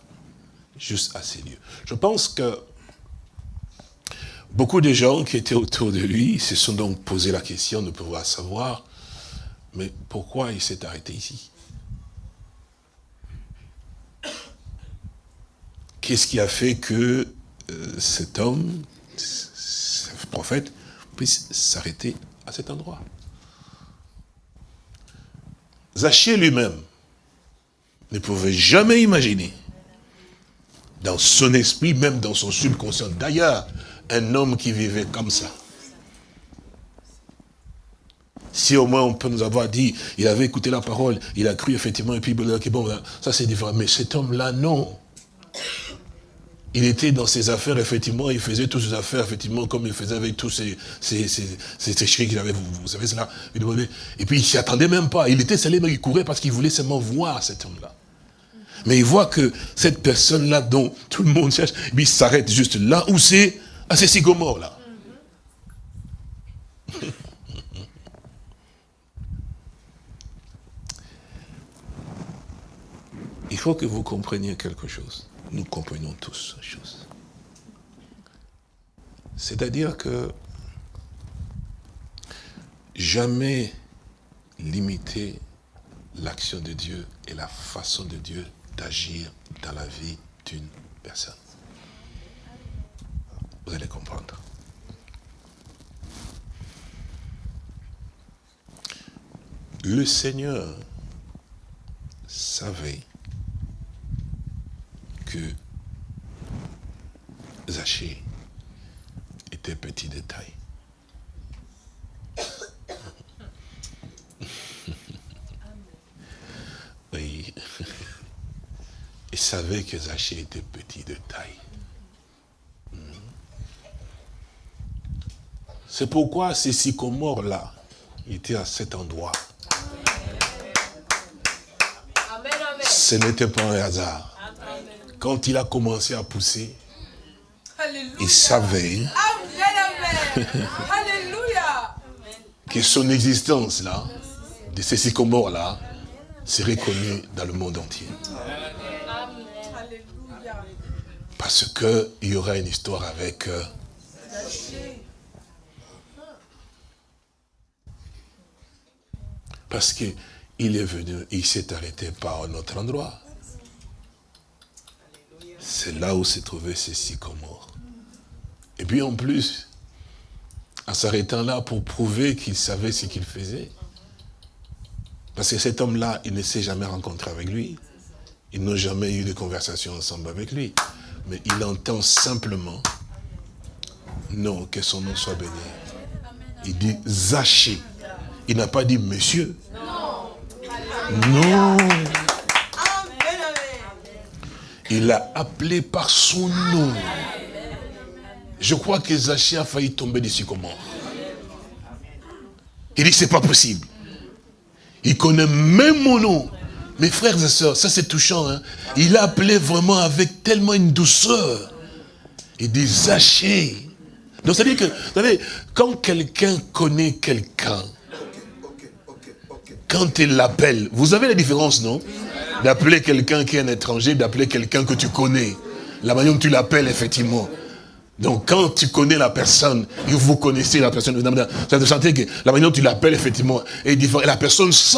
juste à ces lieux. Je pense que beaucoup de gens qui étaient autour de lui se sont donc posé la question de pouvoir savoir, mais pourquoi il s'est arrêté ici? Qu'est-ce qui a fait que euh, cet homme, ce prophète, puisse s'arrêter à cet endroit? Zaché lui-même ne pouvait jamais imaginer, dans son esprit, même dans son subconscient, d'ailleurs, un homme qui vivait comme ça. Si au moins on peut nous avoir dit, il avait écouté la parole, il a cru effectivement, et puis bon, ça c'est différent. Mais cet homme-là, non. Il était dans ses affaires, effectivement, il faisait toutes ses affaires, effectivement, comme il faisait avec tous ces, ces, qu'il avait, vous, savez cela. Et puis il s'y attendait même pas. Il était mais il courait parce qu'il voulait seulement voir cet homme-là. Mais il voit que cette personne-là dont tout le monde cherche, il s'arrête juste là où c'est, à ces sycomores là. <laughs> Il faut que vous compreniez quelque chose nous comprenons tous ces choses. C'est-à-dire que jamais limiter l'action de Dieu et la façon de Dieu d'agir dans la vie d'une personne. Vous allez comprendre. Le Seigneur savait que Zaché était petit de taille. Oui. Il savait que Zaché était petit de taille. C'est pourquoi ces sycomores-là étaient à cet endroit. Ce n'était pas un hasard. Quand il a commencé à pousser, il savait que son existence là, de ces sycomores là, serait connue dans le monde entier. Parce qu'il y aura une histoire avec euh, Parce qu'il est venu, il s'est arrêté par un autre endroit. C'est là où se trouvaient ces sycomores. Et puis en plus, en s'arrêtant là pour prouver qu'il savait ce qu'il faisait, parce que cet homme-là, il ne s'est jamais rencontré avec lui. Ils n'ont jamais eu de conversation ensemble avec lui. Mais il entend simplement, non, que son nom soit béni. Il dit Zaché. Il n'a pas dit monsieur. Non. Il l'a appelé par son nom. Je crois que Zaché a failli tomber dessus comment Il dit, c'est pas possible. Il connaît même mon nom. Mes frères et sœurs, ça c'est touchant. Hein? Il a appelé vraiment avec tellement une douceur. Il dit, Zaché. Donc, ça veut dire que, vous savez, quand quelqu'un connaît quelqu'un, quand il l'appelle, vous avez la différence, non? D'appeler quelqu'un qui est un étranger, d'appeler quelqu'un que tu connais. La manière dont tu l'appelles, effectivement. Donc, quand tu connais la personne, et vous connaissez la personne, ça te sentir que la manière dont tu l'appelles, effectivement, est différente. Et la personne sent.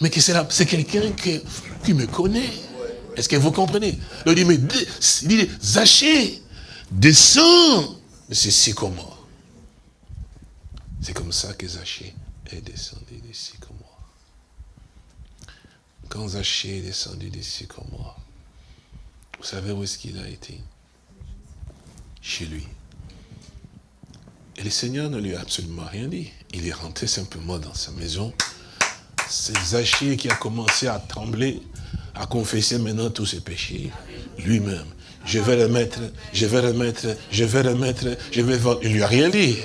Mais que c'est quelqu'un qui, me connaît. Est-ce que vous comprenez? Il dit, mais dit, Zaché, descends. C'est si comment? C'est comme ça que Zaché est descendu d'ici. Quand Zaché est descendu d'ici comme moi, vous savez où est-ce qu'il a été? Chez lui. Et le Seigneur ne lui a absolument rien dit. Il est rentré simplement dans sa maison. C'est Zaché qui a commencé à trembler, à confesser maintenant tous ses péchés, lui-même. Je vais le mettre, je vais le mettre, je vais le mettre, je vais. Il lui a rien dit.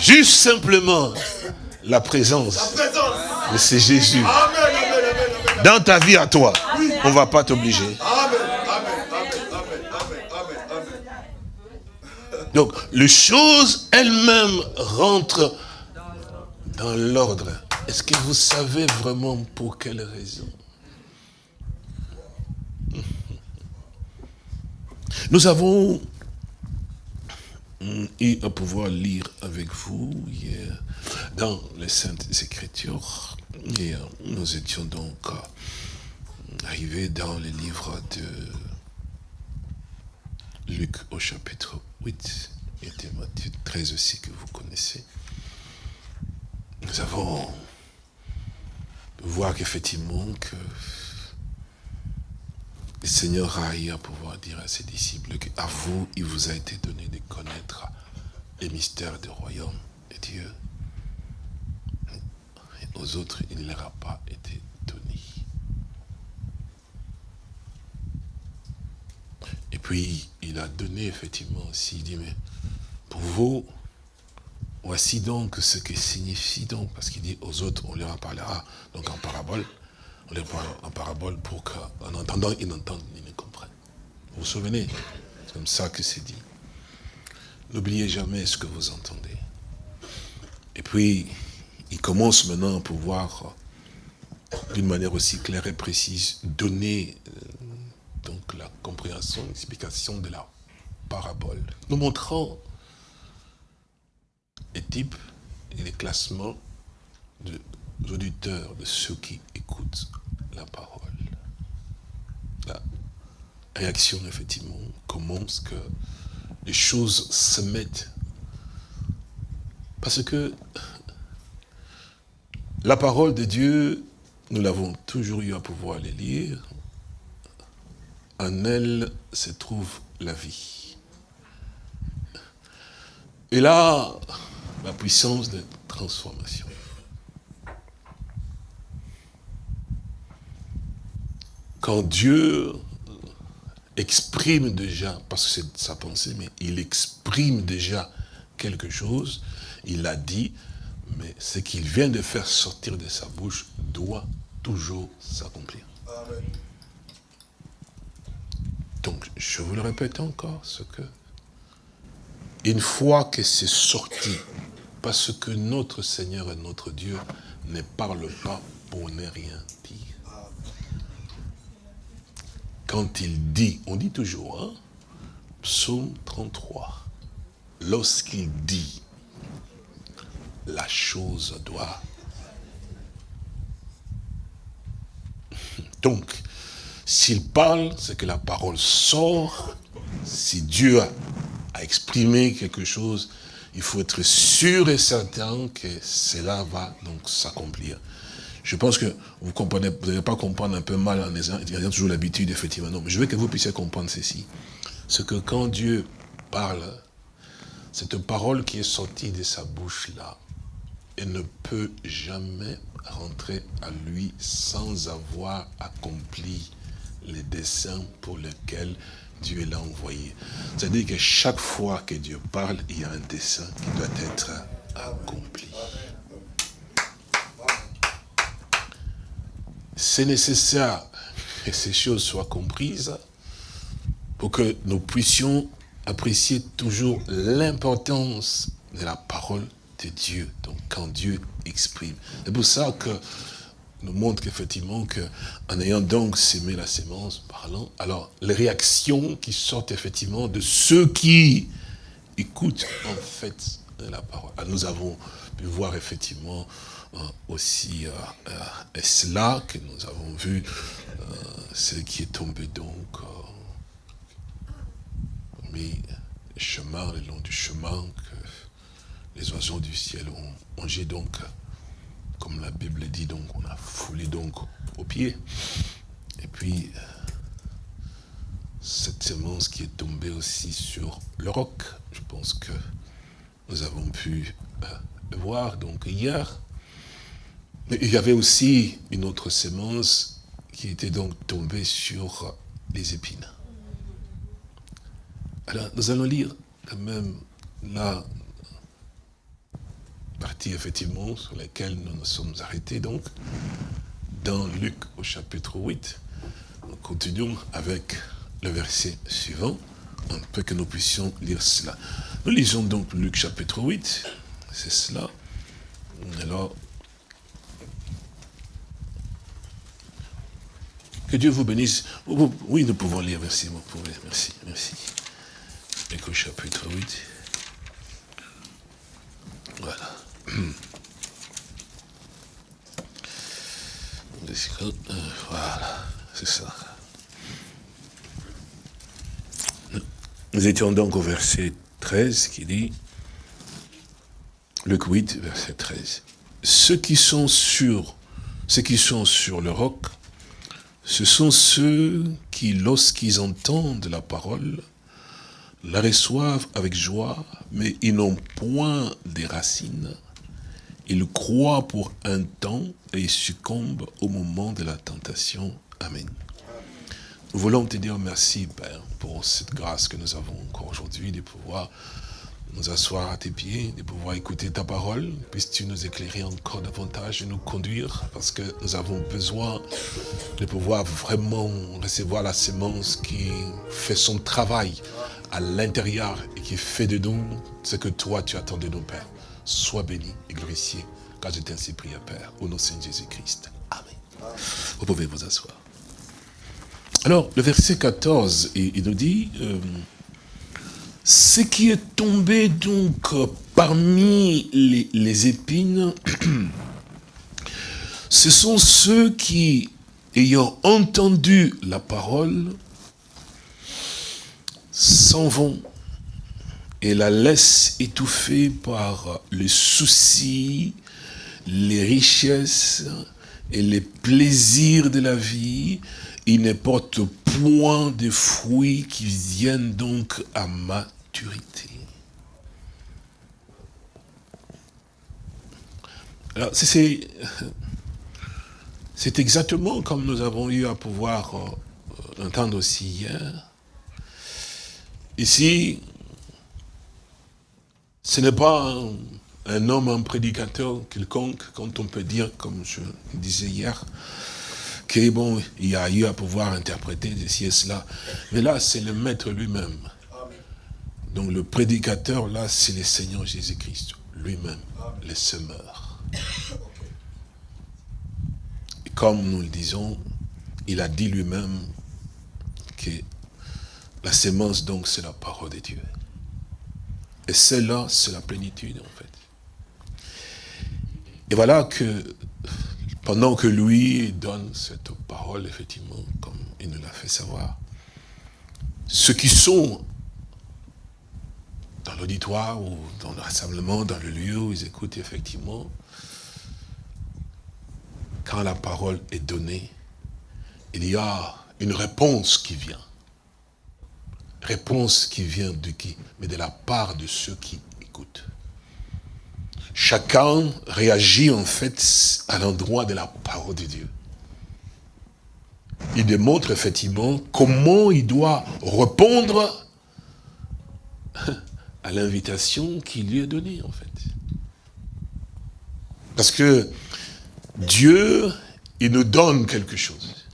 Juste simplement, la présence de ce Jésus dans ta vie à toi, on ne va pas t'obliger. Donc, les choses elles-mêmes rentrent dans l'ordre. Est-ce que vous savez vraiment pour quelle raison? Nous avons eu à pouvoir lire avec vous hier dans les Saintes Écritures. Et euh, nous étions donc euh, arrivés dans le livre de Luc au chapitre 8 et de Matthieu 13 aussi que vous connaissez. Nous avons voir qu'effectivement que le Seigneur a eu à pouvoir dire à ses disciples qu'à vous, il vous a été donné de connaître les mystères du royaume de Dieu. Aux autres, il ne leur a pas été donné. Et puis, il a donné effectivement aussi, il dit, mais pour vous, voici donc ce que signifie donc, parce qu'il dit aux autres, on leur en parlera donc en parabole, on leur parle en parabole pour qu'en entendant, ils n'entendent, ils ne comprennent. Vous vous souvenez? C'est comme ça que c'est dit. N'oubliez jamais ce que vous entendez. Et puis, il commence maintenant à pouvoir, d'une manière aussi claire et précise, donner euh, donc la compréhension, l'explication de la parabole. Nous montrons les types et les classements de auditeurs, de ceux qui écoutent la parole. La réaction, effectivement, commence que les choses se mettent. Parce que la parole de Dieu, nous l'avons toujours eu à pouvoir les lire, en elle se trouve la vie. Et là, la puissance de transformation. Quand Dieu exprime déjà, parce que c'est sa pensée, mais il exprime déjà quelque chose, il a dit, mais ce qu'il vient de faire sortir de sa bouche doit toujours s'accomplir. Donc, je vous le répète encore, ce que, une fois que c'est sorti, parce que notre Seigneur et notre Dieu ne parle pas pour ne rien dire quand il dit, on dit toujours, hein, psaume 33, lorsqu'il dit, la chose doit. <laughs> Donc, s'il parle, c'est que la parole sort. Si Dieu a, a exprimé quelque chose, il faut être sûr et certain que cela va donc s'accomplir. Je pense que vous comprenez, vous n'allez pas comprendre un peu mal en ayant toujours l'habitude, effectivement. Non, mais je veux que vous puissiez comprendre ceci. C'est que quand Dieu parle, cette parole qui est sortie de sa bouche là, elle ne peut jamais rentrer à lui sans avoir accompli les desseins pour lesquels Dieu l'a envoyé. C'est-à-dire que chaque fois que Dieu parle, il y a un dessein qui doit être accompli. C'est nécessaire que ces choses soient comprises pour que nous puissions apprécier toujours l'importance de la parole de Dieu, donc quand Dieu exprime. C'est pour ça que nous montre qu'effectivement, en ayant donc sémé la sémence, parlant, alors les réactions qui sortent effectivement de ceux qui écoutent en fait la parole. nous avons pu voir effectivement aussi euh, euh, cela que nous avons vu, ce qui est tombé donc, mais chemin, le long du chemin que les oiseaux du ciel ont mangé donc, comme la Bible dit, donc on a foulé donc au pied. Et puis, cette semence qui est tombée aussi sur le roc, je pense que nous avons pu voir donc hier, mais il y avait aussi une autre sémence qui était donc tombée sur les épines. Alors, nous allons lire quand même la partie, effectivement, sur laquelle nous nous sommes arrêtés, donc, dans Luc au chapitre 8. Nous continuons avec le verset suivant, un peu que nous puissions lire cela. Nous lisons donc Luc chapitre 8, c'est cela. Alors, Dieu vous bénisse. Oui, nous pouvons lire, merci, merci, merci. Écho chapitre 8. Voilà. Voilà, c'est ça. Nous étions donc au verset 13 qui dit, Luc 8, verset 13. Ceux qui sont sur, ceux qui sont sur le roc, ce sont ceux qui, lorsqu'ils entendent la parole, la reçoivent avec joie, mais ils n'ont point des racines. Ils croient pour un temps et succombent au moment de la tentation. Amen. Nous voulons te dire merci, Père, pour cette grâce que nous avons encore aujourd'hui de pouvoir nous asseoir à tes pieds, de pouvoir écouter ta parole. Puisses-tu nous éclairer encore davantage et nous conduire, parce que nous avons besoin de pouvoir vraiment recevoir la sémence qui fait son travail à l'intérieur et qui fait de nous ce que toi tu attends de nous, Père. Sois béni et glorifié, car je t'ai ainsi prié, Père, au nom de Saint Jésus-Christ. Amen. Vous pouvez vous asseoir. Alors, le verset 14, il, nous dit, euh, ce qui est tombé donc parmi les, épines, <clears throat> ce sont ceux qui, ayant entendu la parole, s'en vont et la laissent étouffée par les soucis, les richesses et les plaisirs de la vie, il ne porte point de fruits qui viennent donc à Alors, c'est exactement comme nous avons eu à pouvoir euh, entendre aussi hier. Ici, ce n'est pas un, homme, un prédicateur quelconque, quand on peut dire, comme je disais hier, que bon, y a eu à pouvoir interpréter ceci et cela. Mais là, c'est le maître lui-même. Donc le prédicateur, là, c'est le Seigneur Jésus-Christ, lui-même, le semeur. Et comme nous le disons, il a dit lui-même que la sémence, donc, c'est la parole de Dieu. Et celle-là, c'est la plénitude, en fait. Et voilà que pendant que lui donne cette parole, effectivement, comme il nous l'a fait savoir, ceux qui sont l'auditoire ou dans le rassemblement, dans le lieu où ils écoutent, effectivement, quand la parole est donnée, il y a une réponse qui vient. Réponse qui vient de qui? Mais de la part de ceux qui écoutent chacun réagit en fait à l'endroit de la parole de Dieu. Il démontre effectivement comment il doit répondre à l'invitation qui lui est donnée en fait. Parce que Dieu, il nous donne quelque chose.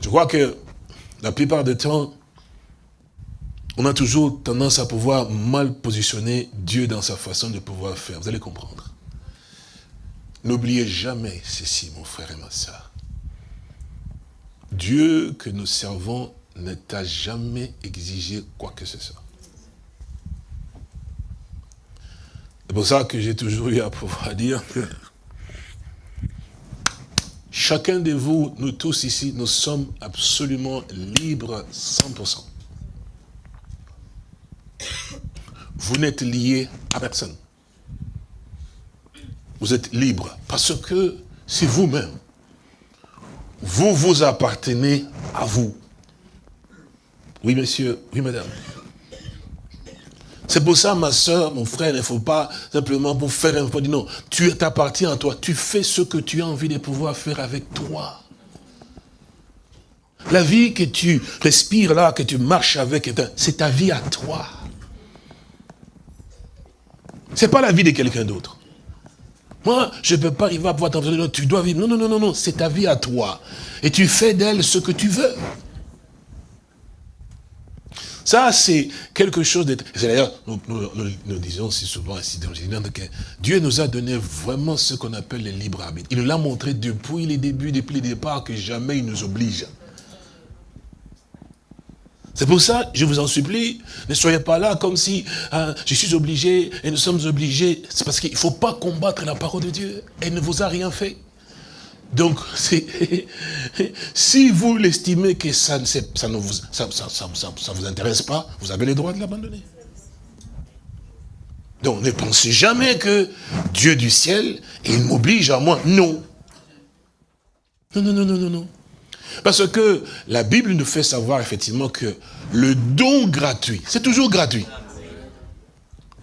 Je crois que la plupart du temps, on a toujours tendance à pouvoir mal positionner Dieu dans sa façon de pouvoir faire. Vous allez comprendre. N'oubliez jamais ceci, mon frère et ma soeur. Dieu que nous servons ne t'a jamais exigé quoi que ce soit. C'est pour ça que j'ai toujours eu à pouvoir <laughs> dire que chacun de vous, nous tous ici, nous sommes absolument libres 100%. vous n'êtes lié à personne. Vous êtes libre parce que c'est vous-même. Vous vous appartenez à vous. Oui, monsieur. Oui, madame. C'est pour ça, ma soeur, mon frère, il ne faut pas simplement pour faire un dire non. Tu t'appartiens à toi. Tu fais ce que tu as envie de pouvoir faire avec toi. La vie que tu respires là, que tu marches avec, c'est ta vie à toi. Ce n'est pas la vie de quelqu'un d'autre. Moi, je ne peux pas arriver à pouvoir t'entendre, tu dois vivre. Non, non, non, non, non, c'est ta vie à toi. Et tu fais d'elle ce que tu veux. Ça, c'est quelque chose de... C'est d'ailleurs, nous, nous- disons si souvent ici dans le que Dieu nous a donné vraiment ce qu'on appelle le libre arbitre. Il nous l'a montré depuis les débuts, depuis le départ, que jamais il nous oblige. C'est pour ça, je vous en supplie, ne soyez pas là comme si hein, je suis obligé et nous sommes obligés. C'est parce qu'il ne faut pas combattre la parole de Dieu. Elle ne vous a rien fait. Donc, <laughs> si vous l'estimez que ça ne, vous intéresse pas, vous avez le droit de l'abandonner. Donc, ne pensez jamais que Dieu du ciel, il m'oblige à moi. Non. Non, non, non, non, non, non. Parce que la Bible nous fait savoir effectivement que le don gratuit, c'est toujours gratuit.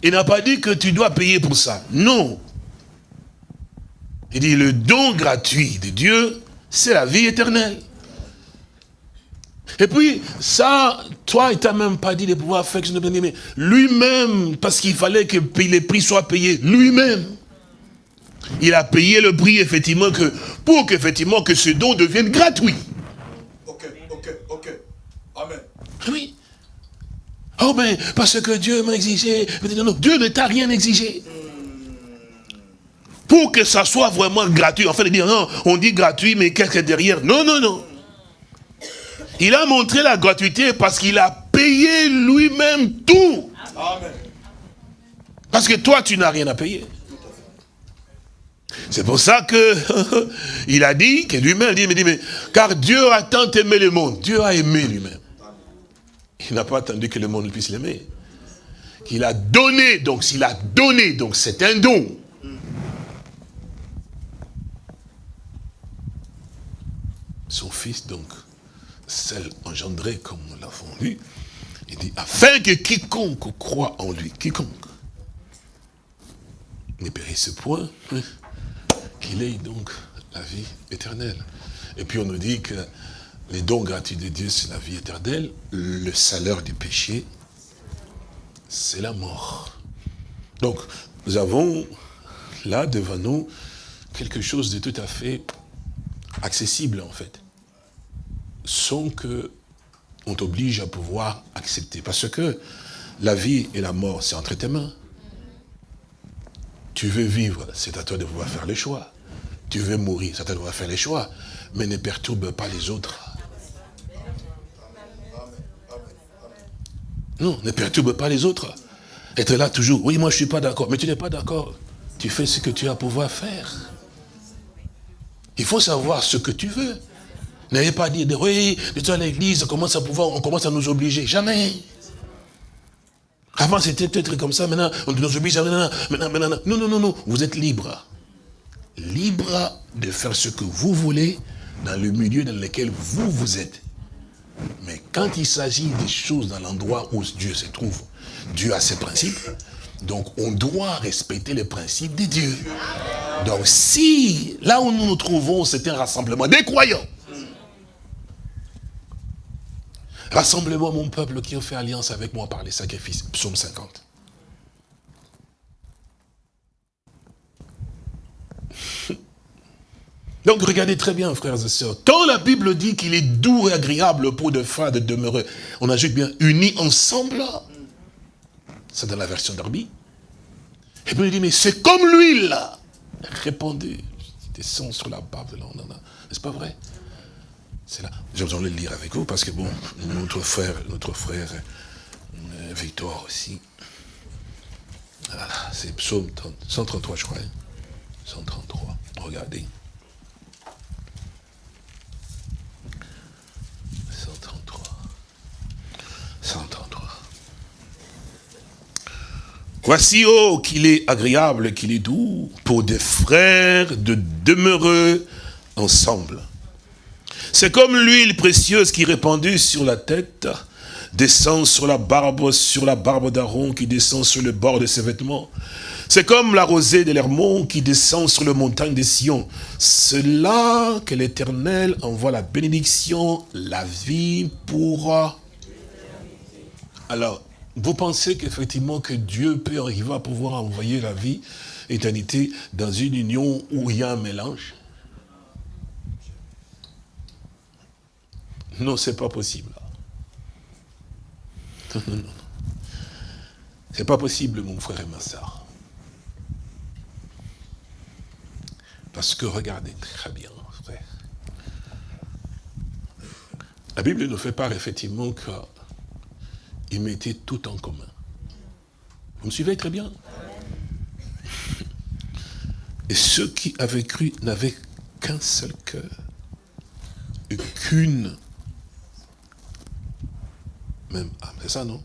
Il n'a pas dit que tu dois payer pour ça. Non. Il dit le don gratuit de Dieu, c'est la vie éternelle. Et puis, ça, toi, il t'a même pas dit de pouvoir faire chose de bien, mais lui-même, parce qu'il fallait que les prix soient payés, lui-même. Il a payé le prix, effectivement, que, pour qu'effectivement, que ce don devienne gratuit. Ok, ok, ok. Amen. Oui. Oh ben, parce que Dieu m'a exigé. Non, non, Dieu ne t'a rien exigé. Pour que ça soit vraiment gratuit. En fait, de dire, non, on dit gratuit, mais qu'est-ce a derrière? Non, non, non. Il a montré la gratuité parce qu'il a payé lui-même tout. Amen. Parce que toi, tu n'as rien à payer. C'est pour ça que <laughs> il a dit, que lui-même dit, mais dit, mais, car Dieu a tant aimé le monde. Dieu a aimé lui-même. Il n'a pas attendu que le monde puisse l'aimer. Qu'il a donné, donc s'il a donné, donc c'est un don. Son fils, donc, celle engendrée comme nous l'avons lu, il dit, afin que quiconque croit en lui, quiconque, ne périsse point, hein, qu'il ait donc la vie éternelle. Et puis on nous dit que les dons gratuits de Dieu, c'est la vie éternelle, le salaire du péché, c'est la mort. Donc, nous avons là devant nous quelque chose de tout à fait accessible en fait, sans que on t'oblige à pouvoir accepter. Parce que la vie et la mort, c'est entre tes mains. Tu veux vivre, c'est à toi de pouvoir faire les choix. Tu veux mourir, c'est à toi de pouvoir faire les choix. Mais ne perturbe pas les autres. Non, ne perturbe pas les autres. Être là toujours, oui, moi je ne suis pas d'accord. Mais tu n'es pas d'accord. Tu fais ce que tu as à pouvoir faire. Il faut savoir ce que tu veux. N'ayez pas dit, de, oui, de toi à l'église, on commence à pouvoir, on commence à nous obliger. Jamais. Avant, c'était peut-être comme ça, maintenant, on nous oblige, maintenant, maintenant, maintenant. Non, non, non, non, vous êtes libre. Libre de faire ce que vous voulez dans le milieu dans lequel vous, vous êtes. Mais quand il s'agit des choses dans l'endroit où Dieu se trouve, Dieu a ses principes, donc on doit respecter les principes de Dieu. Donc si, là où nous nous trouvons, c'est un rassemblement des croyants, Rassemblement mon peuple qui ont fait alliance avec moi par les sacrifices. Psaume 50. <laughs> Donc regardez très bien, frères et sœurs. Quand la Bible dit qu'il est doux et agréable pour de frères de demeurer, on ajoute bien unis ensemble. C'est dans la version d'Arby. Et puis il dit, mais c'est comme l'huile répandue. Descend sur la barbe de. N'est-ce pas vrai? C'est là. J'ai besoin de le lire avec vous parce que bon, notre frère, notre frère euh, aussi. Voilà, c'est psaume 30, 133, je crois. hein. 133. Regardez. 133. 133. Voici, oh, qu'il est agréable, qu'il est doux, pour des frères de demeurer ensemble. C'est comme l'huile précieuse qui répandue sur la tête, descend sur la barbe, sur la barbe d'Aaron, qui descend sur le bord de ses vêtements. C'est comme la rosée de l'Hermon qui descend sur le montagne de Sion. C'est là que l'Éternel envoie la bénédiction, la vie pour... Alors, vous pensez qu'effectivement que Dieu peut arriver à pouvoir envoyer la vie, éternité, dans une union où il y a un mélange? Non, c'est pas possible. Non, non, non. C'est pas possible, mon frère et ma soeur. Parce que regardez très bien, frère. La Bible nous fait part effectivement qu'il mettait tout en commun. Vous me suivez très bien? Et ceux qui avaient cru n'avaient qu'un seul cœur et qu'une même âme. C'est ça, non?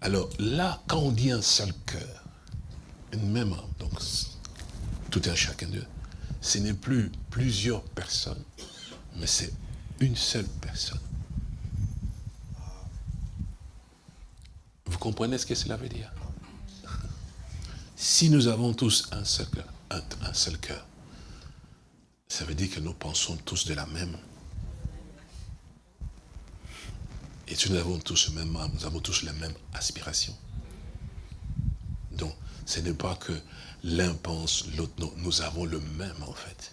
Alors là, quand on dit un seul cœur, une même âme, donc tout un chacun d'eux, ce n'est plus plusieurs personnes, mais c'est une seule personne. Vous comprenez ce que cela veut dire? Si nous avons tous un seul cœur, un, seul cœur, ça veut dire que nous pensons tous de la même. Et nous avons tous le même âme, nous avons tous la même aspiration. Donc, ce n'est pas que l'un pense, l'autre non. Nous avons le même en fait.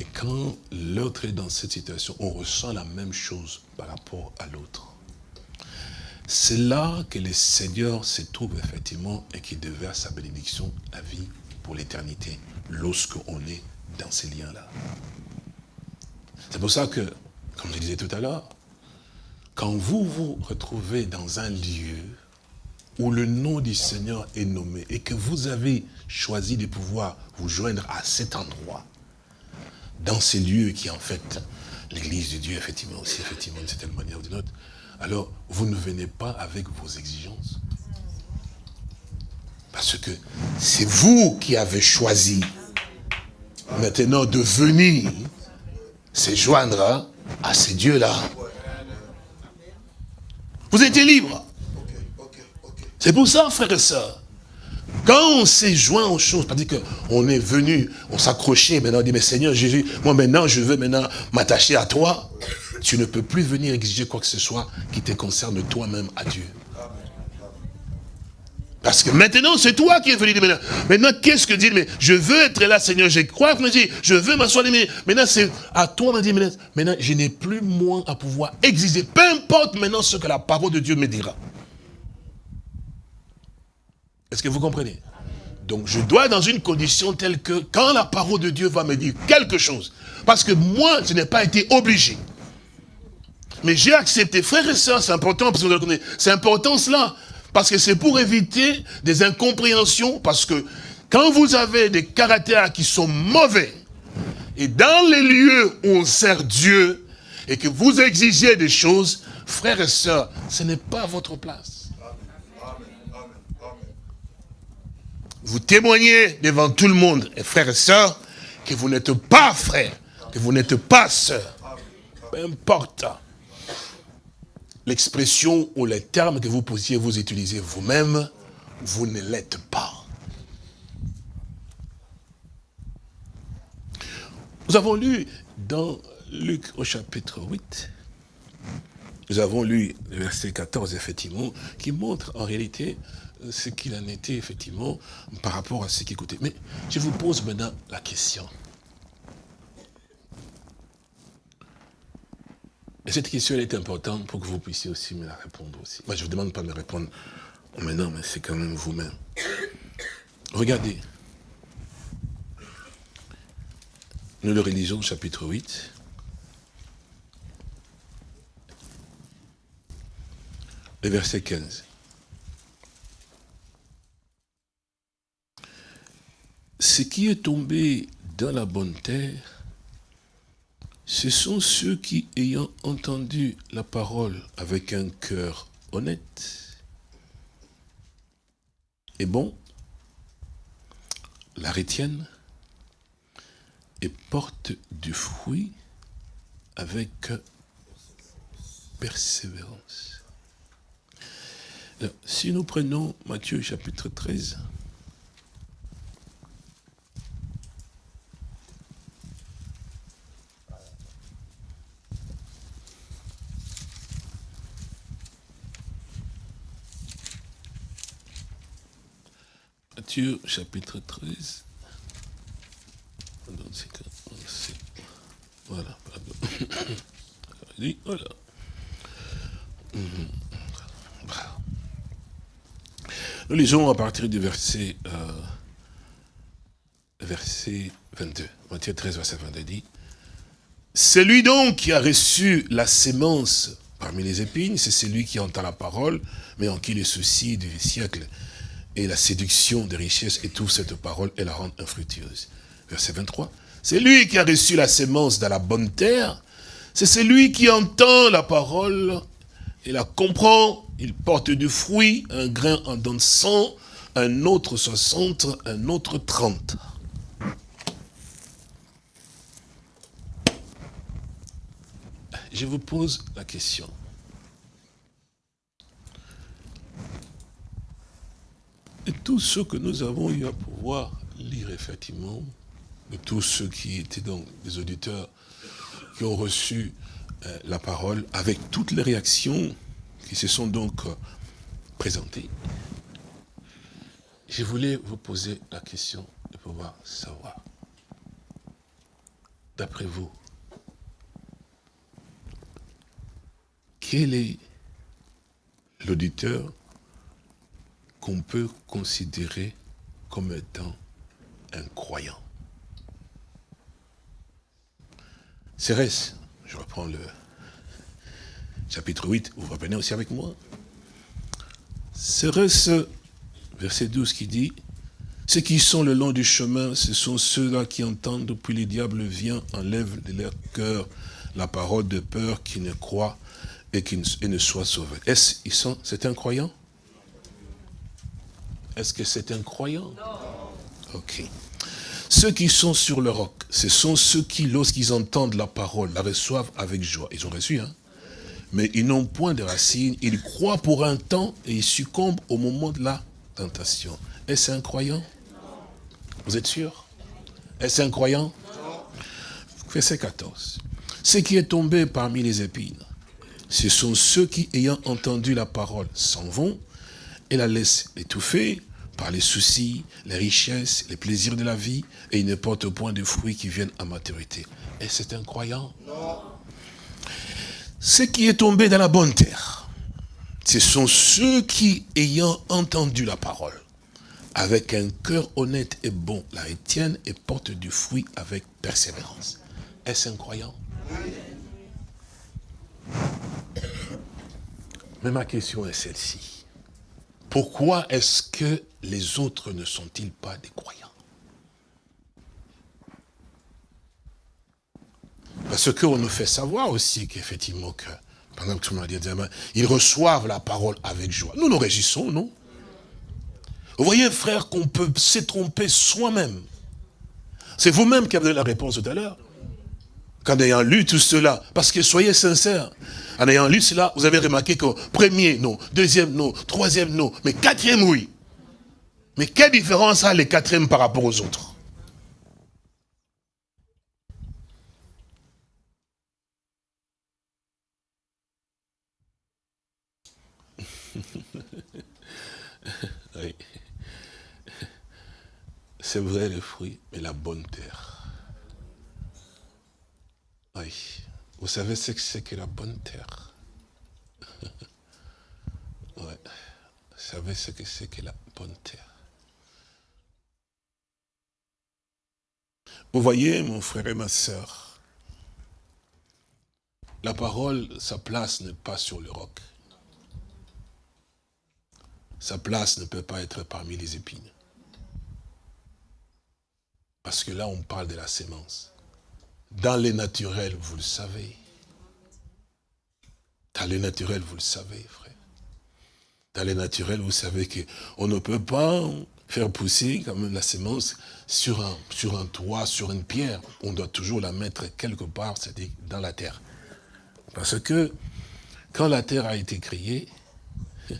Et quand l'autre est dans cette situation, on ressent la même chose par rapport à l'autre. C'est là que le Seigneur se trouve effectivement et qui déverse sa bénédiction, la vie pour l'éternité, lorsqu'on est dans ces liens-là. C'est pour ça que, comme je disais tout à l'heure, quand vous vous retrouvez dans un lieu où le nom du Seigneur est nommé et que vous avez choisi de pouvoir vous joindre à cet endroit, dans ces lieux qui en fait l'église de Dieu, effectivement aussi, effectivement, d'une certaine manière ou d'une autre, alors vous ne venez pas avec vos exigences. Parce que c'est vous qui avez choisi maintenant de venir se joindre à ces dieux-là. Vous étiez libre. C'est pour ça, frères et sœurs, quand on s'est joint aux choses, c'est-à-dire qu'on est venu, on s'accrochait, maintenant on dit, mais Seigneur Jésus, moi maintenant je veux maintenant m'attacher à toi, tu ne peux plus venir exiger quoi que ce soit qui te concerne toi-même à Dieu. Parce que maintenant, c'est toi qui es venu maintenant. Maintenant, qu'est-ce que dit Mais je veux être là, Seigneur. Je crois que dit, je veux m'asseoir. Mais maintenant, c'est à toi, me dit, maintenant, je n'ai plus moins à pouvoir exiger. Peu importe maintenant ce que la parole de Dieu me dira. Est-ce que vous comprenez? Donc je dois dans une condition telle que quand la parole de Dieu va me dire quelque chose, parce que moi, je n'ai pas été obligé. Mais j'ai accepté, frères et sœurs, c'est important, parce que c'est important cela, parce que c'est pour éviter des incompréhensions, parce que quand vous avez des caractères qui sont mauvais, et dans les lieux où on sert Dieu, et que vous exigez des choses, frères et sœurs, ce n'est pas votre place. Vous témoignez devant tout le monde, et frères et sœurs, que vous n'êtes pas frères, que vous n'êtes pas sœurs. Peu importe l'expression ou les termes que vous puissiez vous utiliser vous-même, vous ne l'êtes pas. Nous avons lu dans Luc au chapitre 8, nous avons lu le verset 14, effectivement, qui montre en réalité ce qu'il en était, effectivement, par rapport à ce qui écoutait. Mais je vous pose maintenant la question. Et cette question, est importante pour que vous puissiez aussi me la répondre aussi. Moi, je ne vous demande pas de me répondre maintenant, mais c'est quand même vous-même. Regardez. Nous le réalisons chapitre 8. Le verset 15. Ce qui est tombé dans la bonne terre, ce sont ceux qui, ayant entendu la parole avec un cœur honnête et bon, la retiennent et portent du fruit avec persévérance. si nous prenons Matthieu chapitre 13, Matthieu chapitre 13. <coughs> Voilà. Nous lisons à partir du verset, euh, verset 22. Matthieu 13, verset 22 dit, c'est lui donc qui a reçu la sémence parmi les épines, c'est celui qui entend la parole, mais en qui les soucis du siècle et la séduction des richesses étouffent cette parole et la rendent infructueuse. Verset 23. C'est lui qui a reçu la sémence dans la bonne terre, c'est celui qui entend la parole et la comprend, il porte du fruit, un grain en donne 100, un autre 60, un autre 30. Je vous pose la question. Et tous ceux que nous avons eu à pouvoir lire effectivement, de tous ceux qui étaient donc des auditeurs qui ont reçu euh, la parole, avec toutes les réactions qui se sont donc euh, présentées, je voulais vous poser la question de pouvoir savoir, d'après vous, quel est l'auditeur peut considérer comme étant un croyant Cérès, je reprends le chapitre 8, vous revenez aussi avec moi. Cérès, verset 12 qui dit, ceux qui sont le long du chemin, ce sont ceux-là qui entendent, puis le diable vient, enlève de leur cœur la parole de peur, qui ne croient et qui ne, soient sauvés. Est-ce ils sont, c'est un croyant? Est-ce que c'est un croyant? Ok. Ceux qui sont sur le roc, ce sont ceux qui, lorsqu'ils entendent la parole, la reçoivent avec joie. Ils ont reçu, hein? Mais ils n'ont point de racines, ils croient pour un temps et ils succombent au moment de la tentation. Est-ce un croyant? Vous êtes sûr? Est-ce un croyant? Verset 14. Ce qui est tombé parmi les épines, ce sont ceux qui, ayant entendu la parole, s'en vont et la laissent étouffer par les soucis, les richesses, les plaisirs de la vie, et ils ne portent point de fruits qui viennent à maturité. Et c'est un croyant? Non. Ce qui est tombé dans la bonne terre, ce sont ceux qui, ayant entendu la parole, avec un cœur honnête et bon, la retiennent et portent du fruit avec persévérance. Est-ce un croyant? Mais ma question est celle-ci. Pourquoi est-ce que les autres ne sont-ils pas des croyants? Parce qu'on nous fait savoir aussi qu'effectivement, que, pendant que tout le monde dit, ils reçoivent la parole avec joie. Nous nous réjouissons, non? Vous voyez, frère, qu'on peut se tromper soi-même. C'est vous-même qui avez donné la réponse tout à l'heure. Qu'en ayant lu tout cela, parce que soyez sincères, en ayant lu cela, vous avez remarqué que premier, non, deuxième, non, troisième, non, mais quatrième, oui. Mais quelle différence a les quatrièmes par rapport aux autres? <laughs> Oui. C'est vrai le fruit, mais la bonne terre. Oui. Vous savez ce que c'est que la bonne terre? <laughs> Ouais. Vous savez ce que c'est que la bonne terre? Vous voyez, mon frère et ma soeur, la parole, sa place n'est pas sur le roc. Sa place ne peut pas être parmi les épines. Parce que là, on parle de la sémence. Dans les naturels, vous le savez. Dans les naturels, vous le savez, frère. Dans les naturels, vous savez qu'on ne peut pas faire pousser comme la sémence sur un, toit, sur une pierre. On doit toujours la mettre quelque part, c'est-à-dire dans la terre. Parce que quand la terre a été créée, il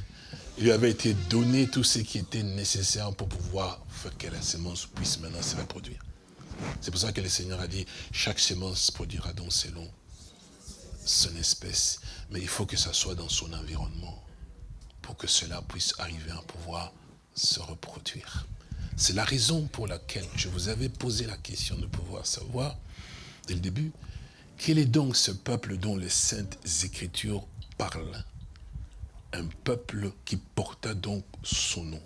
<laughs> lui avait été donné tout ce qui était nécessaire pour pouvoir faire que la sémence puisse maintenant se reproduire. C'est pour ça que le Seigneur a dit, chaque semence produira donc selon son espèce. Mais il faut que ça soit dans son environnement pour que cela puisse arriver à pouvoir se reproduire. C'est la raison pour laquelle je vous avais posé la question de pouvoir savoir, dès le début, quel est donc ce peuple dont les saintes écritures parlent? Un peuple qui porta donc son nom.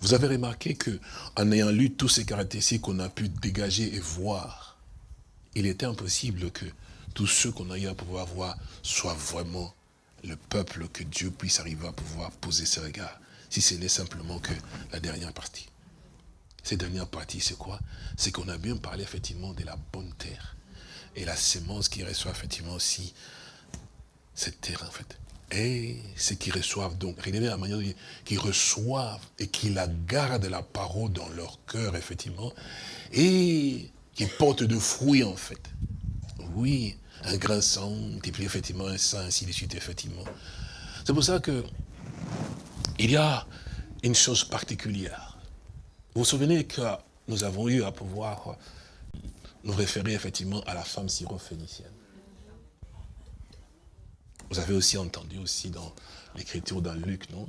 Vous avez remarqué que, en ayant lu toutes ces caractéristiques qu'on a pu dégager et voir, il était impossible que tous ceux qu'on a eu à pouvoir voir soient vraiment le peuple que Dieu puisse arriver à pouvoir poser ses regards, si ce n'est simplement que la dernière partie. Cette dernière partie, c'est quoi? C'est qu'on a bien parlé effectivement de la bonne terre et la sémence qui reçoit effectivement aussi cette terre en fait. Et ceux qui reçoivent donc, regardez la manière qui reçoivent et qui la gardent la parole dans leur cœur effectivement et qui portent de fruits en fait. Oui, un grand sang, puis effectivement un sang, ainsi de suite, effectivement. C'est pour ça que il y a une chose particulière. Vous vous souvenez que nous avons eu à pouvoir nous référer effectivement à la femme syrophénicienne. Vous avez aussi entendu aussi dans l'écriture dans Luc, non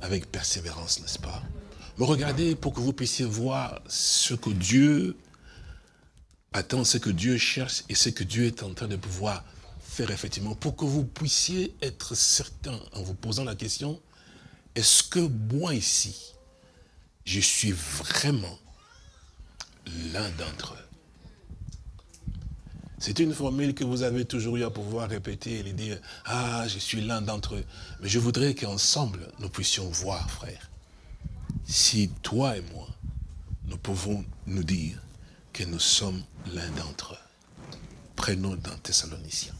Avec persévérance, n'est-ce pas? Mais regardez pour que vous puissiez voir ce que Dieu attend, ce que Dieu cherche et ce que Dieu est en train de pouvoir faire effectivement, pour que vous puissiez être certain en vous posant la question, est-ce que moi ici, je suis vraiment l'un d'entre eux? C'est une formule que vous avez toujours eu à pouvoir répéter et dire, ah, je suis l'un d'entre eux. Mais je voudrais qu'ensemble, nous puissions voir, frère, si toi et moi, nous pouvons nous dire que nous sommes l'un d'entre eux. Prenons dans Thessaloniciens.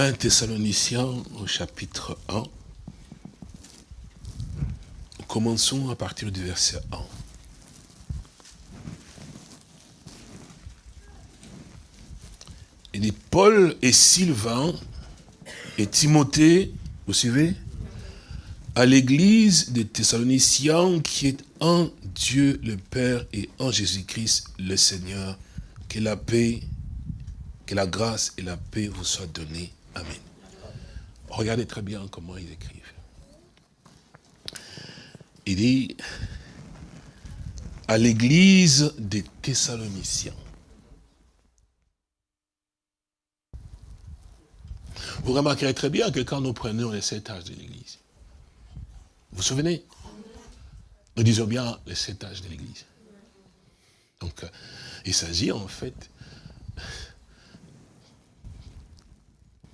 1 Thessaloniciens au chapitre 1. Commençons à partir du verset 1. Il dit Paul et Sylvain et Timothée, vous suivez? À l'église des Thessaloniciens qui est en Dieu le Père et en Jésus-Christ le Seigneur, que la paix, que la grâce et la paix vous soient données Amen. Regardez très bien comment ils écrivent. Il dit, à l'église des Thessaloniciens. Vous remarquerez très bien que quand nous prenons les sept âges de l'église, vous vous souvenez? Nous disons bien les sept âges de l'église. Donc, euh, il s'agit en fait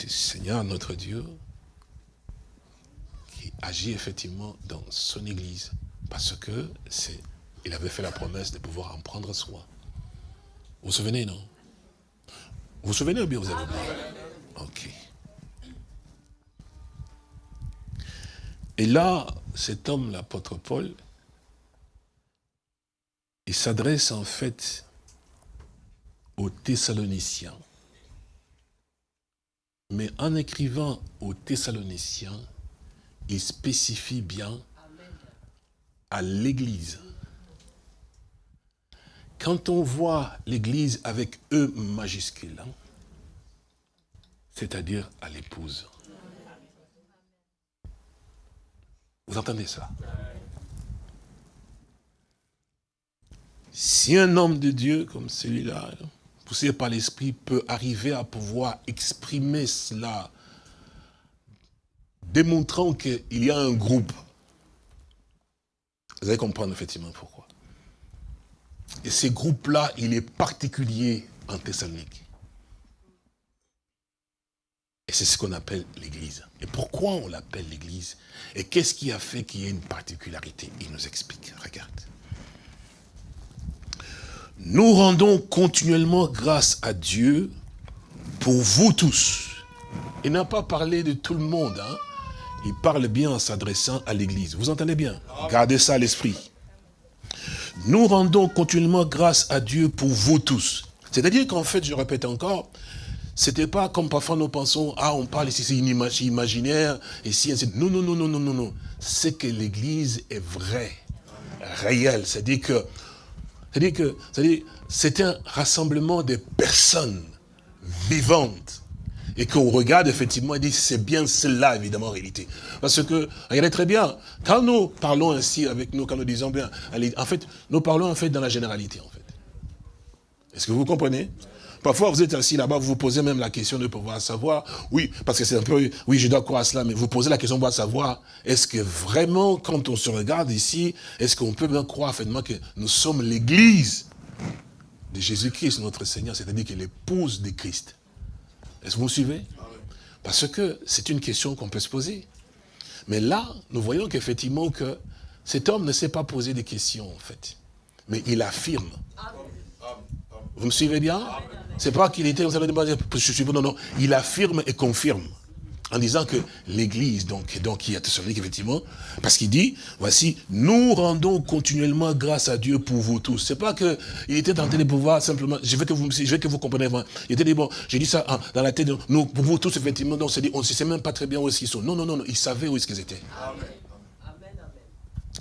Seigneur notre Dieu qui agit effectivement dans son Église parce que c'est il avait fait la promesse de pouvoir en prendre soin. Vous vous souvenez, non? Vous vous souvenez ou bien vous avez oublié Ok. Et là, cet homme, l'apôtre Paul, il s'adresse en fait aux Thessaloniciens. Mais en écrivant aux Thessaloniciens, il spécifie bien à l'Église. Quand on voit l'Église avec E majuscule, hein, c'est-à-dire à, l'épouse. Vous entendez ça? Si un homme de Dieu comme celui-là, hein, poussé par l'Esprit, peut arriver à pouvoir exprimer cela, démontrant qu'il y a un groupe. Vous allez comprendre effectivement pourquoi. Et ce groupe-là, il est particulier en Thessalonique. Et c'est ce qu'on appelle l'Église. Et pourquoi on l'appelle l'Église? Et qu'est-ce qui a fait qu'il y ait une particularité? Il nous explique. Regarde. Nous rendons continuellement grâce à Dieu pour vous tous. Il n'a pas parlé de tout le monde. Hein. Il parle bien en s'adressant à l'Église. Vous entendez bien? Gardez ça à l'esprit. Nous rendons continuellement grâce à Dieu pour vous tous. C'est-à-dire qu'en fait, je répète encore, c'était pas comme parfois nous pensons, ah, on parle ici, c'est imaginaire, et si, non, non, non, non, non, non, non. C'est que l'Église est vraie, réelle. C'est-à-dire que c'est-à-dire que c'est un rassemblement de personnes vivantes et qu'on regarde effectivement, il dit c'est bien cela évidemment en réalité. Parce que, regardez très bien, quand nous parlons ainsi avec nous, quand nous disons bien, en fait, nous parlons en fait dans la généralité en fait. Est-ce que vous comprenez? Parfois, vous êtes assis là-bas, vous vous posez même la question de pouvoir savoir, oui, parce que c'est un peu, oui, je dois croire à cela, mais vous posez la question de pouvoir savoir, est-ce que vraiment, quand on se regarde ici, est-ce qu'on peut bien croire finalement que nous sommes l'église de Jésus-Christ, notre Seigneur, c'est-à-dire que l'épouse de Christ? Est-ce que vous me suivez? Parce que c'est une question qu'on peut se poser. Mais là, nous voyons qu'effectivement que cet homme ne s'est pas posé des questions, en fait. Mais il affirme. Vous me suivez bien? C'est pas qu'il était, vous allez je suis non, non, il affirme et confirme. En disant que l'Église, donc, donc, il y a effectivement, parce qu'il dit, voici, nous rendons continuellement grâce à Dieu pour vous tous. C'est pas que il était tenté de pouvoir simplement, je veux que vous, je veux que vous compreniez, il était dit, bon, j'ai dit ça dans la tête, nous, pour vous tous, effectivement, donc, dit, on ne sait même pas très bien où est-ce qu'ils sont. Non, non, non, non, ils savaient où est-ce qu'ils étaient. Amen.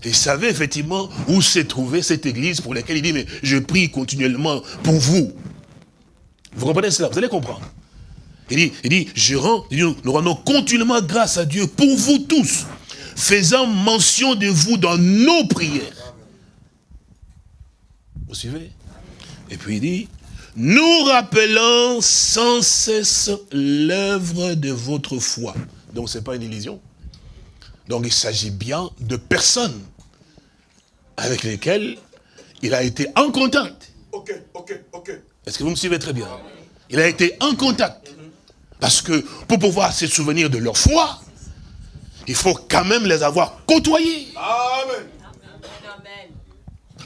Il savait effectivement où s'est trouvée cette église pour laquelle il dit, mais je prie continuellement pour vous. Vous comprenez cela Vous allez comprendre. Il dit, il dit, je rends, nous rendons continuellement grâce à Dieu pour vous tous, faisant mention de vous dans nos prières. Vous suivez? Et puis il dit, nous rappelons sans cesse l'œuvre de votre foi. Donc ce n'est pas une illusion. Donc il s'agit bien de personnes avec lesquelles il a été en contact. Ok, ok, ok. Est-ce que vous me suivez très bien? Il a été en contact. Parce que pour pouvoir se souvenir de leur foi, il faut quand même les avoir côtoyés. Amen.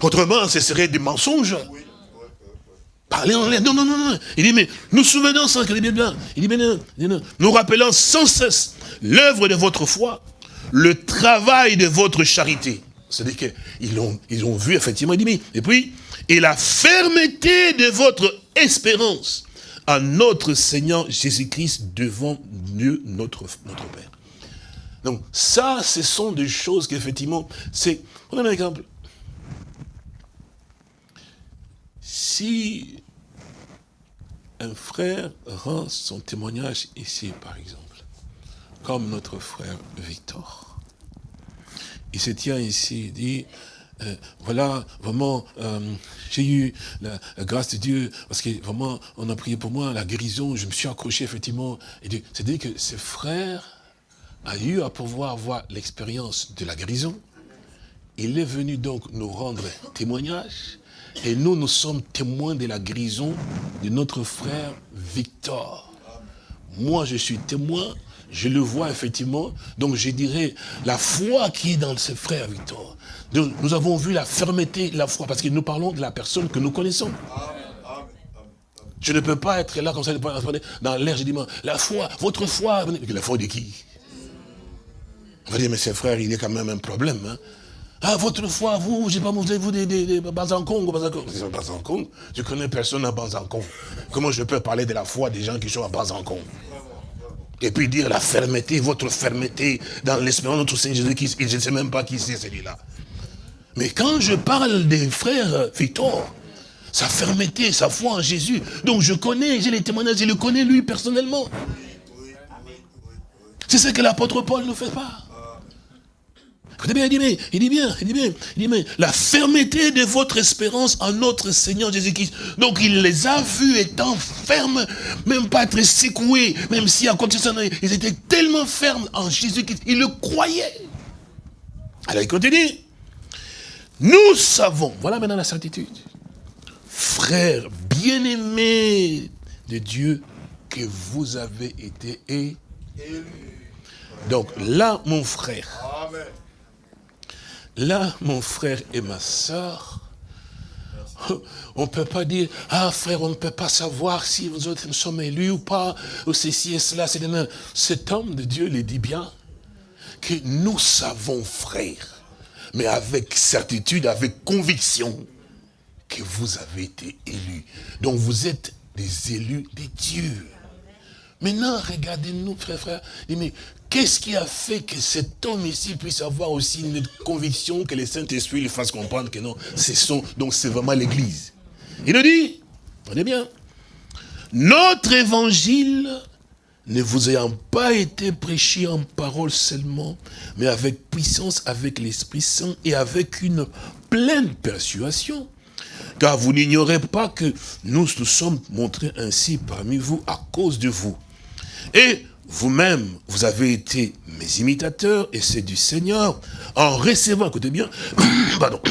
Autrement, ce serait des mensonges. Parler en l'air. Non, non, non, non. Il dit, mais nous souvenons sans que bien, bien. Il dit, mais non, non, nous rappelons sans cesse l'œuvre de votre foi, le travail de votre charité. C'est-à-dire qu'ils ont, ils ont vu, effectivement, il dit, et puis, et la fermeté de votre espérance à notre Seigneur Jésus-Christ devant Dieu, notre, notre Père. Donc, ça, ce sont des choses qu'effectivement, c'est... Prenons un exemple. Si un frère rend son témoignage ici, par exemple, comme notre frère Victor, il se tient ici, il dit, euh, voilà, vraiment, euh, j'ai eu la, grâce de Dieu, parce que vraiment, on a prié pour moi, la guérison, je me suis accroché, effectivement. C'est-à-dire que ce frère a eu à pouvoir avoir l'expérience de la guérison. Il est venu donc nous rendre témoignage, et nous, nous sommes témoins de la guérison de notre frère Victor. Moi, je suis témoin je le vois effectivement. Donc je dirais, la foi qui est dans ce frère Victor. nous avons vu la fermeté, la foi, parce que nous parlons de la personne que nous connaissons. Je ne peux pas être là comme ça, dans l'air, je dis, la foi, votre foi, la foi de qui? On va dire, mais ce frère, il est quand même un problème. Hein. Ah, votre foi, vous, j'ai pas, vous avez vous des, des, des Banzankong, Banzankong. Je connais personne à Banzankong. Comment je peux parler de la foi des gens qui sont à Banzankong et puis dire la fermeté, votre fermeté dans l'espérance de notre Seigneur Jésus-Christ. Je ne sais même pas qui c'est celui-là. Mais quand je parle des frères Victor, sa fermeté, sa foi en Jésus, donc je connais, j'ai les témoignages, je le connais lui personnellement. C'est ce que l'apôtre Paul ne fait pas. Écoutez bien, il dit bien, il dit bien, il dit bien, la fermeté de votre espérance en notre Seigneur Jésus-Christ. Donc il les a vus étant fermes, même pas très secoués, même si en continuant, ils étaient tellement fermes en Jésus-Christ, ils le croyaient. Alors il continue. Nous savons, voilà maintenant la certitude, frères bien-aimés de Dieu, que vous avez été élus. Donc là, mon frère, Amen. Là, mon frère et ma soeur, on ne peut pas dire, ah frère, on ne peut pas savoir si vous autres sommes élus ou pas, ou ceci et cela. Cet homme de Dieu le dit bien, que nous savons, frère, mais avec certitude, avec conviction, que vous avez été élus. Donc vous êtes des élus de Dieu. Maintenant, regardez-nous, frère, frère. Qu'est-ce qui a fait que cet homme ici puisse avoir aussi une conviction que le Saint-Esprit lui fasse comprendre que non, c'est son, donc c'est vraiment l'église? Il nous dit, prenez bien, notre évangile ne vous ayant pas été prêché en parole seulement, mais avec puissance, avec l'Esprit Saint et avec une pleine persuasion. Car vous n'ignorez pas que nous nous sommes montrés ainsi parmi vous à cause de vous. Et vous-même, vous avez été mes imitateurs et c'est du Seigneur en recevant, écoutez bien, <coughs> pardon,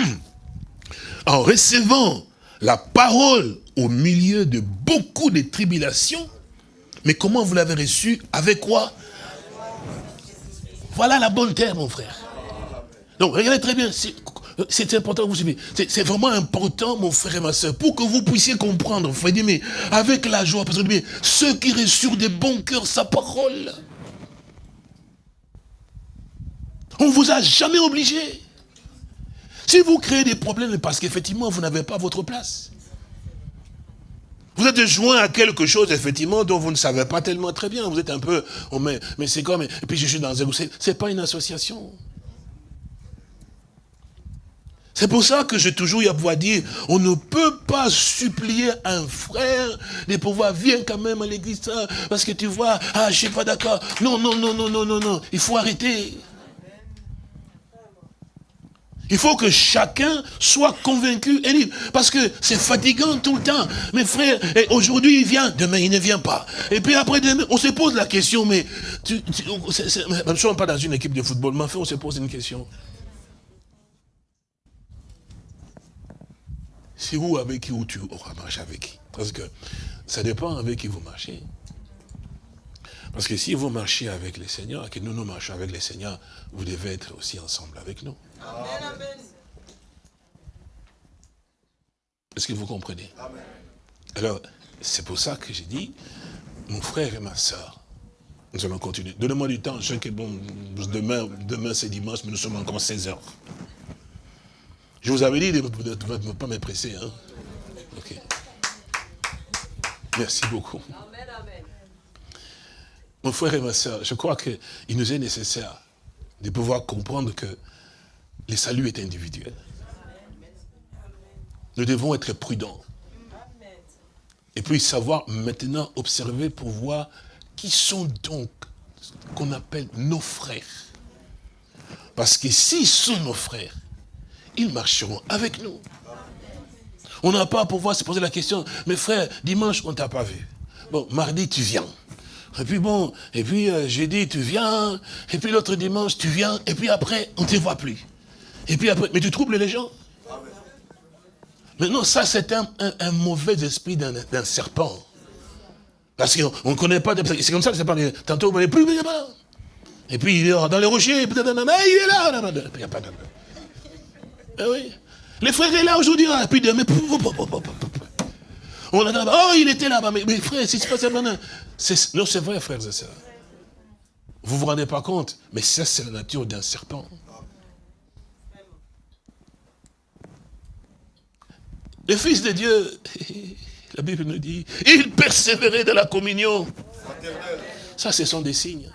<coughs> en recevant la parole au milieu de beaucoup de tribulations. Mais comment vous l'avez reçu Avec quoi? Voilà la bonne terre, mon frère. Donc, regardez très bien, c'est important que vous suivez. C'est vraiment important, mon frère et ma soeur, pour que vous puissiez comprendre. Dire, mais avec la joie, parce que ceux qui reçurent des bons cœurs sa parole, on ne vous a jamais obligé. Si vous créez des problèmes, parce qu'effectivement, vous n'avez pas votre place. Vous êtes joint à quelque chose, effectivement, dont vous ne savez pas tellement très bien. Vous êtes un peu, oh, mais, mais c'est comme, et puis je suis dans un c'est pas une association. C'est pour ça que j'ai toujours eu à pouvoir dire, on ne peut pas supplier un frère de pouvoir venir quand même à l'église, parce que tu vois, ah, je suis pas d'accord. Non, non, non, non, non, non, non, il faut arrêter. Il faut que chacun soit convaincu et libre. Parce que c'est fatigant tout le temps. Mes frères, aujourd'hui il vient, demain il ne vient pas. Et puis après demain, on se pose la question, mais tu, tu ne sommes pas dans une équipe de football, mais enfin on se pose une question. C'est où avec qui ou tu auras marché avec qui Parce que ça dépend avec qui vous marchez. Parce que si vous marchez avec les seigneurs, et que nous nous marchons avec les seigneurs, vous devez être aussi ensemble avec nous. Est-ce que vous comprenez? Alors, c'est pour ça que j'ai dit, mon frère et ma soeur, nous allons continuer. Donnez-moi du temps, je sais que bon, demain, demain c'est dimanche, mais nous sommes encore 16 heures. Je vous avais dit de ne pas me presser. Hein? Merci beaucoup. Mon frère et ma soeur, je crois qu'il nous est nécessaire de pouvoir comprendre que le salut est individuel. Nous devons être prudents. Et puis savoir maintenant observer pour voir qui sont donc qu'on appelle nos frères. Parce que s'ils sont nos frères, ils marcheront avec nous. On n'a pas à pouvoir se poser la question, mais frère, dimanche, on ne t'a pas vu. Bon, mardi, tu viens. Et puis bon, et puis euh, jeudi, tu viens. Et puis l'autre dimanche, tu viens. Et puis après, on ne te voit plus. Et puis après, mais tu troubles les gens. Mais non, ça c'est un, mauvais esprit d'un serpent. Parce qu'on ne connaît pas, c'est comme ça que ça parle. Tantôt, on ne plus, Et puis il est dans les rochers, il est là. Il n'y a pas de... Eh oui. Les frères est là aujourd'hui, et puis demain, on a oh, il était là-bas, mais, mais frère, si c'est pas ça. Non, c'est vrai, frères et sœurs. Vous vous rendez pas compte, mais ça, c'est la nature d'un serpent. Le Fils de Dieu, <laughs> la Bible nous dit, il persévérait dans la communion. Ça, ce sont des signes.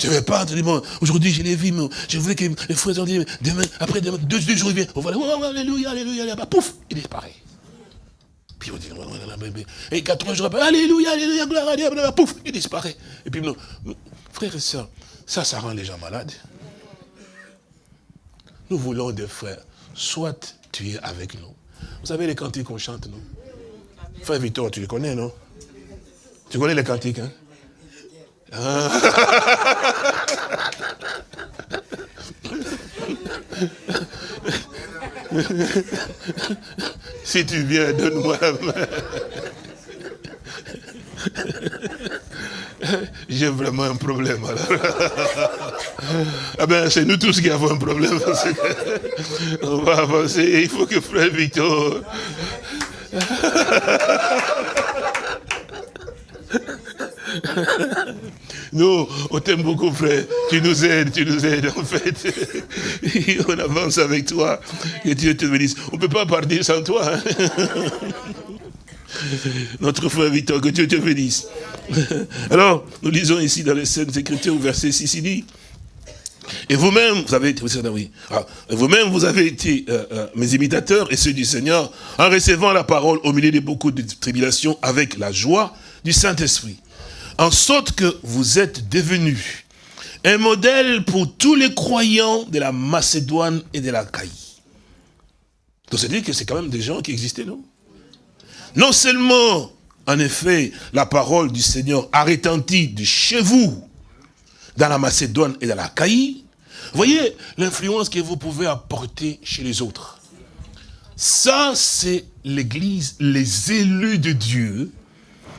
Je ne vais pas bon, aujourd'hui je l'ai vu, mais je voulais que les frères ont dit, demain, après demain, deux, jours, il vient, on va aller, oh, alléluia, alléluia, alléluia, pouf, il disparaît. Puis on dit, et quatre jours après, alléluia, alléluia, pouf, il disparaît. Et puis, non, frères et sœurs, ça, ça rend les gens malades. Nous voulons des frères, soit tu es avec nous. Vous savez les cantiques qu'on chante, non? Frère Victor, tu les connais, non? Tu connais les cantiques, hein? Si tu viens, donne-moi la main. J'ai vraiment un problème alors. ah ben c'est nous tous qui avons un problème. on va avancer. Il faut que frère Victor. Nous, on t'aime beaucoup, frère. Tu nous aides, tu nous aides, en fait. <laughs> on avance avec toi. Que Dieu te bénisse. On ne peut pas partir sans toi. Hein. <laughs> Notre frère Victor, que Dieu te bénisse. Alors, nous lisons ici dans les Saintes Écritures, au verset 6, il dit, et vous-même, vous avez été, oui, ah, vous-même, vous avez été euh, euh, mes imitateurs et ceux du Seigneur, en recevant la parole au milieu de beaucoup de tribulations avec la joie du Saint-Esprit. En sorte que vous êtes devenus un modèle pour tous les croyants de la Macédoine et de la Caïe. Donc c'est dire que c'est quand même des gens qui existaient, non? Non seulement, en effet, la parole du Seigneur a retenti de chez vous, dans la Macédoine et dans la Caïe, voyez l'influence que vous pouvez apporter chez les autres. Ça, c'est l'église, les élus de Dieu,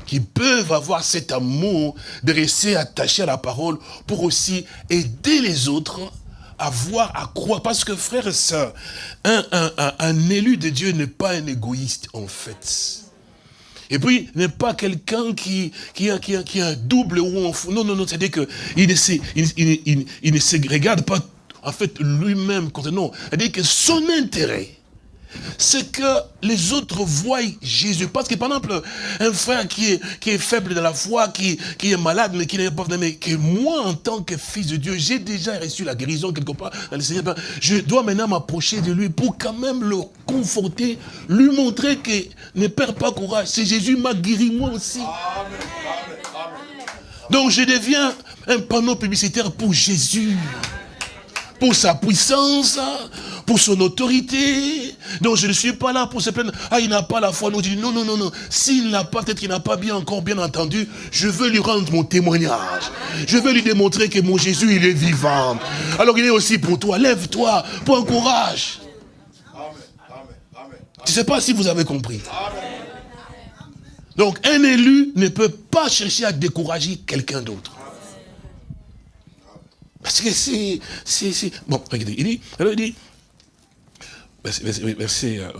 qui peuvent avoir cet amour de rester attachés à la parole pour aussi aider les autres à voir, à croire. Parce que frère et sœurs, un, un, un, élu de Dieu n'est pas un égoïste en fait. Et puis, n'est pas quelqu'un qui, qui, a, qui, a, qui un double ou un. Non, non, non, c'est-à-dire qu'il ne, se, il ne se regarde pas, en fait, lui-même. Non, c'est-à-dire que son intérêt, c'est que les autres voient Jésus. Parce que par exemple, un frère qui est, qui est faible dans la foi, qui, qui est malade, mais qui n'est pas mais que moi, en tant que fils de Dieu, j'ai déjà reçu la guérison quelque part dans le Seigneur. Ben, je dois maintenant m'approcher de lui pour quand même le conforter, lui montrer que ne perds pas courage. C'est Jésus m'a guéri moi aussi. Donc je deviens un panneau publicitaire pour Jésus pour sa puissance, pour son autorité. Donc je ne suis pas là pour se plaindre. Ah, il n'a pas la foi. Non, je dis, non, non, non, non. S'il n'a pas, peut-être qu'il n'a pas bien encore bien entendu, je veux lui rendre mon témoignage. Je veux lui démontrer que mon Jésus, il est vivant. Alors il est aussi pour toi. Lève-toi, un courage. Je ne sais pas si vous avez compris. Donc un élu ne peut pas chercher à décourager quelqu'un d'autre. Parce que c'est... Bon, regardez, il dit, alors il dit, verset, verset, euh,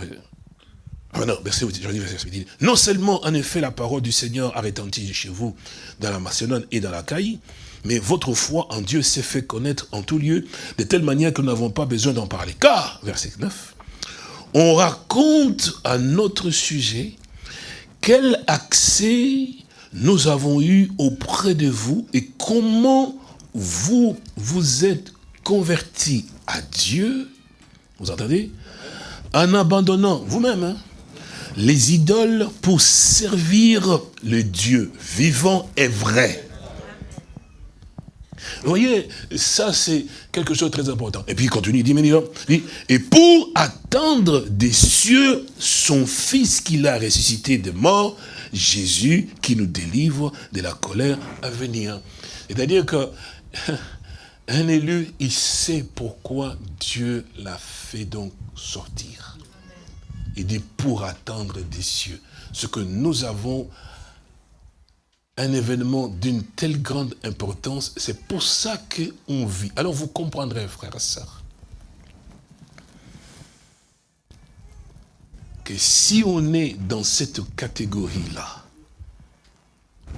ah non, verset, il dit, non seulement en effet la parole du Seigneur a retenti chez vous dans la Macédoine et dans la Caïe, mais votre foi en Dieu s'est fait connaître en tout lieu, de telle manière que nous n'avons pas besoin d'en parler. Car, verset 9, on raconte à notre sujet quel accès nous avons eu auprès de vous et comment vous vous êtes convertis à Dieu, vous entendez En abandonnant vous-même hein, les idoles pour servir le Dieu vivant et vrai. Vous voyez, ça c'est quelque chose de très important. Et puis il continue, il dit, dit, et pour attendre des cieux son fils qu'il a ressuscité de mort, Jésus qui nous délivre de la colère à venir. C'est-à-dire que un élu, il sait pourquoi Dieu l'a fait donc sortir. Il dit pour attendre des cieux. Ce que nous avons, un événement d'une telle grande importance, c'est pour ça qu'on vit. Alors vous comprendrez, frères et sœurs, que si on est dans cette catégorie-là,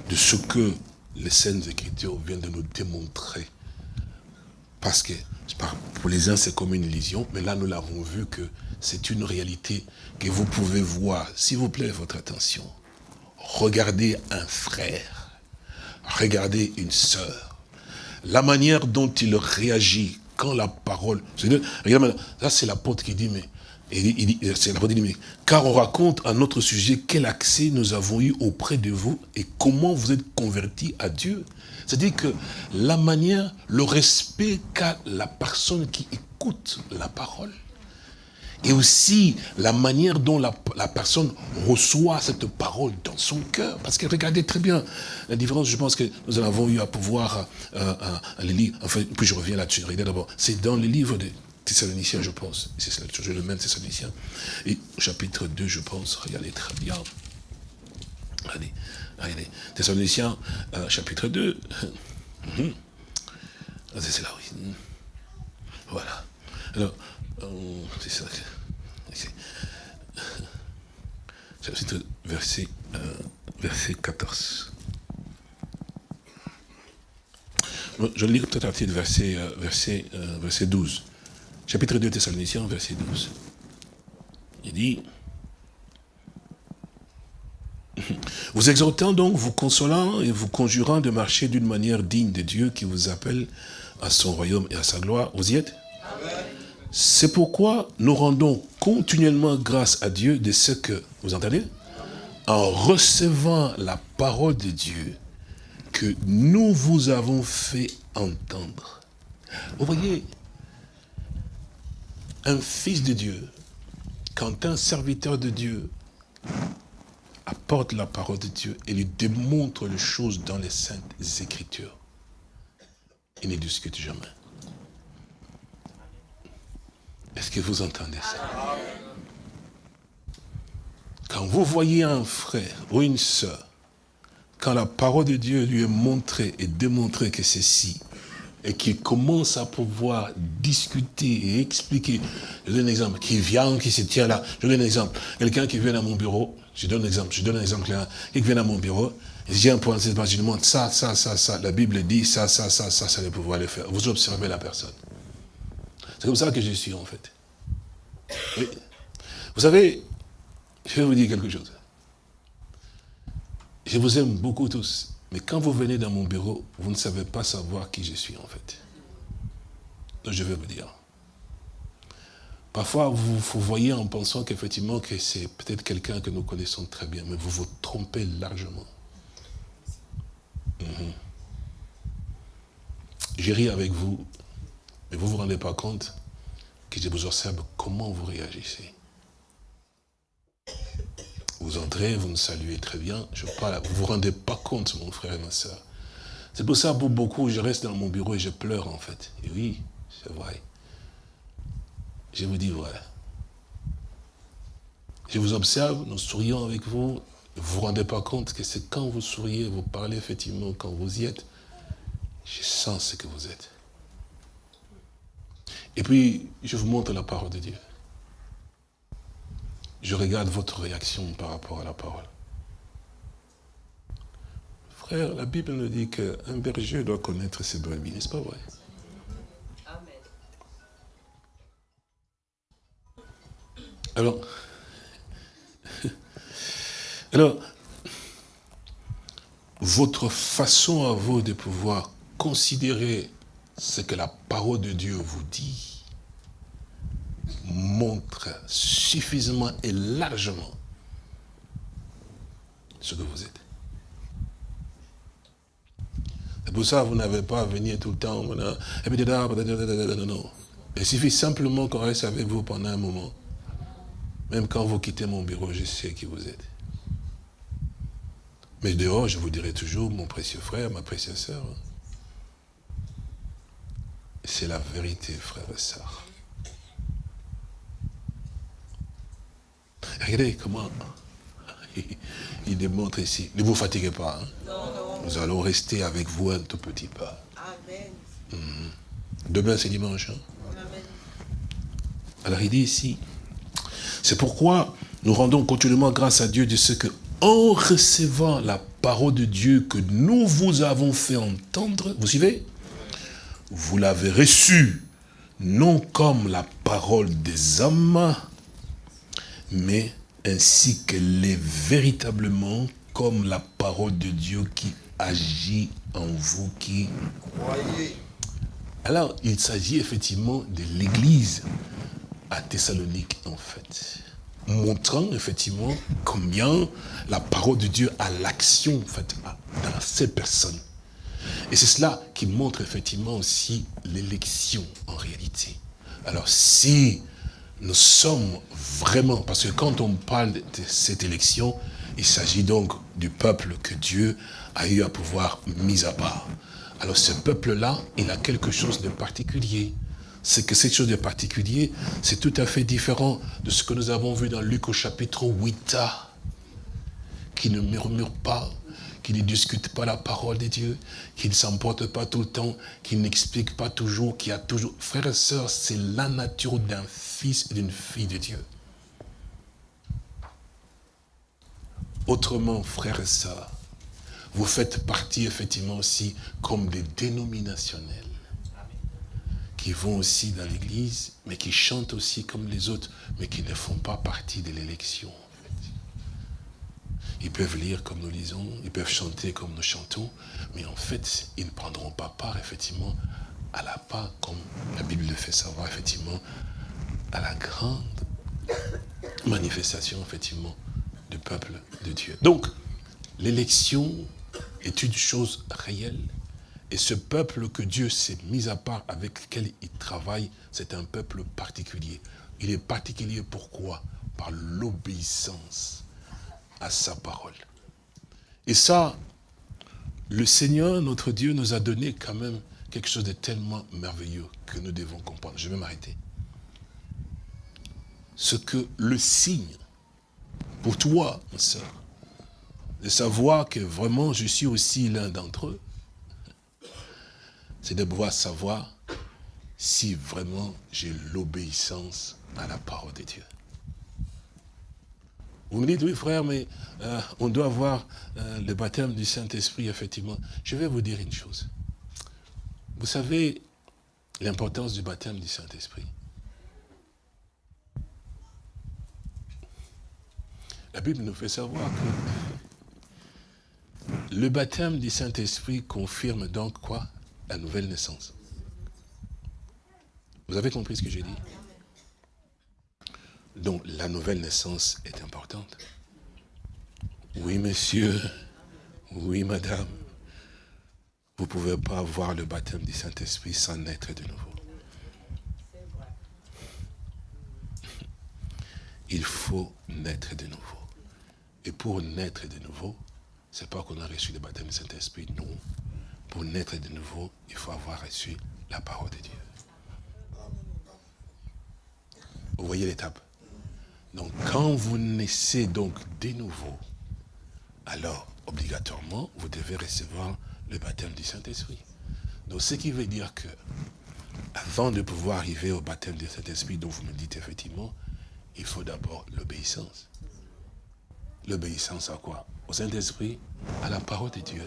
de ce que les scènes Écritures viennent de nous démontrer. Parce que pour les uns, c'est comme une illusion, mais là, nous l'avons vu que c'est une réalité que vous pouvez voir. S'il vous plaît, votre attention. Regardez un frère, regardez une sœur. La manière dont il réagit quand la parole... Regardez, ça c'est l'apôtre qui dit, mais dit, car on raconte à notre sujet quel accès nous avons eu auprès de vous et comment vous êtes convertis à Dieu. C'est-à-dire que la manière, le respect qu'a la personne qui écoute la parole, et aussi la manière dont la, personne reçoit cette parole dans son cœur. Parce que regardez très bien la différence, je pense que nous en avons eu à pouvoir euh, euh, les lire. Enfin, puis je reviens là-dessus. d'abord, c'est dans les livres de Thessaloniciens, je pense. C'est toujours le même Thessaloniciens. Et chapitre 2, je pense. Regardez très bien. Regardez, regardez. Thessaloniciens, euh, chapitre 2. <laughs> Mhm. Ah, c'est là, oui. Voilà. Alors, euh, c'est ça. Chapitre verset, euh, verset 14. Je lis peut-être à partir de verset, verset, verset 12 chapitre 2 Thessaloniciens, verset 12. Il dit, vous exhortant donc, vous consolant et vous conjurant de marcher d'une manière digne de Dieu qui vous appelle à son royaume et à sa gloire. Vous y êtes? C'est pourquoi nous rendons continuellement grâce à Dieu de ce que, vous entendez? En recevant la parole de Dieu que nous vous avons fait entendre. Vous voyez, un fils de Dieu, quand un serviteur de Dieu apporte la parole de Dieu et lui démontre les choses dans les saintes écritures, il ne discute jamais. Est-ce que vous entendez ça? Quand vous voyez un frère ou une sœur, quand la parole de Dieu lui est montrée et démontrée que c'est si, et qu'il commence à pouvoir discuter et expliquer. Je donne un exemple, qui vient, qui se tient là. Je donne un exemple. Quelqu'un qui vient à mon bureau, je donne un exemple, je donne un exemple là, qui vient à mon bureau, j'ai un point, je lui demande ça, ça, ça, ça, la Bible dit ça, ça, ça, ça, ça, va pouvoir le faire. Vous observez la personne. C'est comme ça que je suis en fait. Vous savez, je vais vous dire quelque chose. Je vous aime beaucoup tous. Mais quand vous venez dans mon bureau, vous ne savez pas savoir qui je suis en fait. Donc je vais vous dire. Parfois, vous vous voyez en pensant qu'effectivement que c'est peut-être quelqu'un que nous connaissons très bien, mais vous vous trompez largement. Mhm. J'ai ri avec vous, mais vous ne vous rendez pas compte que je vous observe comment vous réagissez. Vous entrez, vous me saluez très bien, je parle, vous vous rendez pas compte, mon frère et ma soeur. C'est pour ça, pour beaucoup, je reste dans mon bureau et je pleure, en fait. Et oui, c'est vrai. Je vous dis vrai. Je vous observe, nous sourions avec vous, vous ne vous rendez pas compte que c'est quand vous souriez, vous parlez effectivement, quand vous y êtes, je sens ce que vous êtes. Et puis, je vous montre la parole de Dieu je regarde votre réaction par rapport à la parole. Frère, la Bible nous dit qu'un berger doit connaître ses brebis, n'est-ce pas vrai? Amen. Alors, <laughs> alors, votre façon à vous de pouvoir considérer ce que la parole de Dieu vous dit, montre suffisamment et largement ce que vous êtes. C'est pour ça que vous n'avez pas à venir tout le temps. Non. Il suffit simplement qu'on reste avec vous pendant un moment. Même quand vous quittez mon bureau, je sais qui vous êtes. Mais dehors, je vous dirai toujours, mon précieux frère, ma précieuse sœur. C'est la vérité, frère et sœur. Regardez comment il démontre ici. Ne vous fatiguez pas. Hein. Nous allons rester avec vous un tout petit peu. Amen. Mhm. Demain, c'est dimanche. Hein. Alors, il dit ici, c'est pourquoi nous rendons continuellement grâce à Dieu de ce que, en recevant la parole de Dieu que nous vous avons fait entendre, vous suivez? Vous l'avez reçue, non comme la parole des hommes, mais ainsi qu'elle est véritablement comme la parole de Dieu qui agit en vous qui croyez. Alors, il s'agit effectivement de l'église à Thessalonique, en fait. Montrant effectivement combien la parole de Dieu a l'action, en fait, dans ces personnes. Et c'est cela qui montre effectivement aussi l'élection, en réalité. Alors, si nous sommes vraiment, parce que quand on parle de cette élection, il s'agit donc du peuple que Dieu a eu à pouvoir mis à part. Alors ce peuple-là, il a quelque chose de particulier. C'est que cette chose de particulier, c'est tout à fait différent de ce que nous avons vu dans Luc au chapitre 8, qui ne murmure pas, qui ne discute pas la parole de Dieu, qui ne s'emporte pas tout le temps, qui n'explique pas toujours, qui a toujours... Frères et sœurs, c'est la nature d'un fils et d'une fille de Dieu. Autrement, frères et sœurs, vous faites partie effectivement aussi comme des dénominationnels qui vont aussi dans l'église, mais qui chantent aussi comme les autres, mais qui ne font pas partie de l'élection. Ils peuvent lire comme nous lisons, ils peuvent chanter comme nous chantons, mais en fait, ils ne prendront pas part, effectivement, à la part, comme la Bible le fait savoir, effectivement, à la grande manifestation, effectivement, du peuple de Dieu. Donc, l'élection est une chose réelle. Et ce peuple que Dieu s'est mis à part, avec lequel il travaille, c'est un peuple particulier. Il est particulier pourquoi? Par l'obéissance à sa parole. Et ça, le Seigneur, notre Dieu, nous a donné quand même quelque chose de tellement merveilleux que nous devons comprendre. Je vais m'arrêter. Ce que le signe, pour toi, ma soeur, de savoir que vraiment je suis aussi l'un d'entre eux, c'est de pouvoir savoir si vraiment j'ai l'obéissance à la parole de Dieu. Vous me dites, oui frère, mais euh, on doit avoir euh, le baptême du Saint-Esprit, effectivement. Je vais vous dire une chose. Vous savez l'importance du baptême du Saint-Esprit? La Bible nous fait savoir que le baptême du Saint-Esprit confirme donc quoi? La nouvelle naissance. Vous avez compris ce que j'ai dit? Donc la nouvelle naissance est importante. Oui, monsieur. Oui, madame. Vous ne pouvez pas avoir le baptême du Saint-Esprit sans naître de nouveau. Il faut naître de nouveau. Et pour naître de nouveau, ce n'est pas qu'on a reçu le baptême du Saint-Esprit, non. Pour naître de nouveau, il faut avoir reçu la parole de Dieu. Vous voyez l'étape? Donc quand vous naissez donc de nouveau, alors obligatoirement, vous devez recevoir le baptême du Saint-Esprit. Donc ce qui veut dire que, avant de pouvoir arriver au baptême du Saint-Esprit, dont vous me dites effectivement, il faut d'abord l'obéissance. L'obéissance à quoi? Au Saint-Esprit, à la parole de Dieu.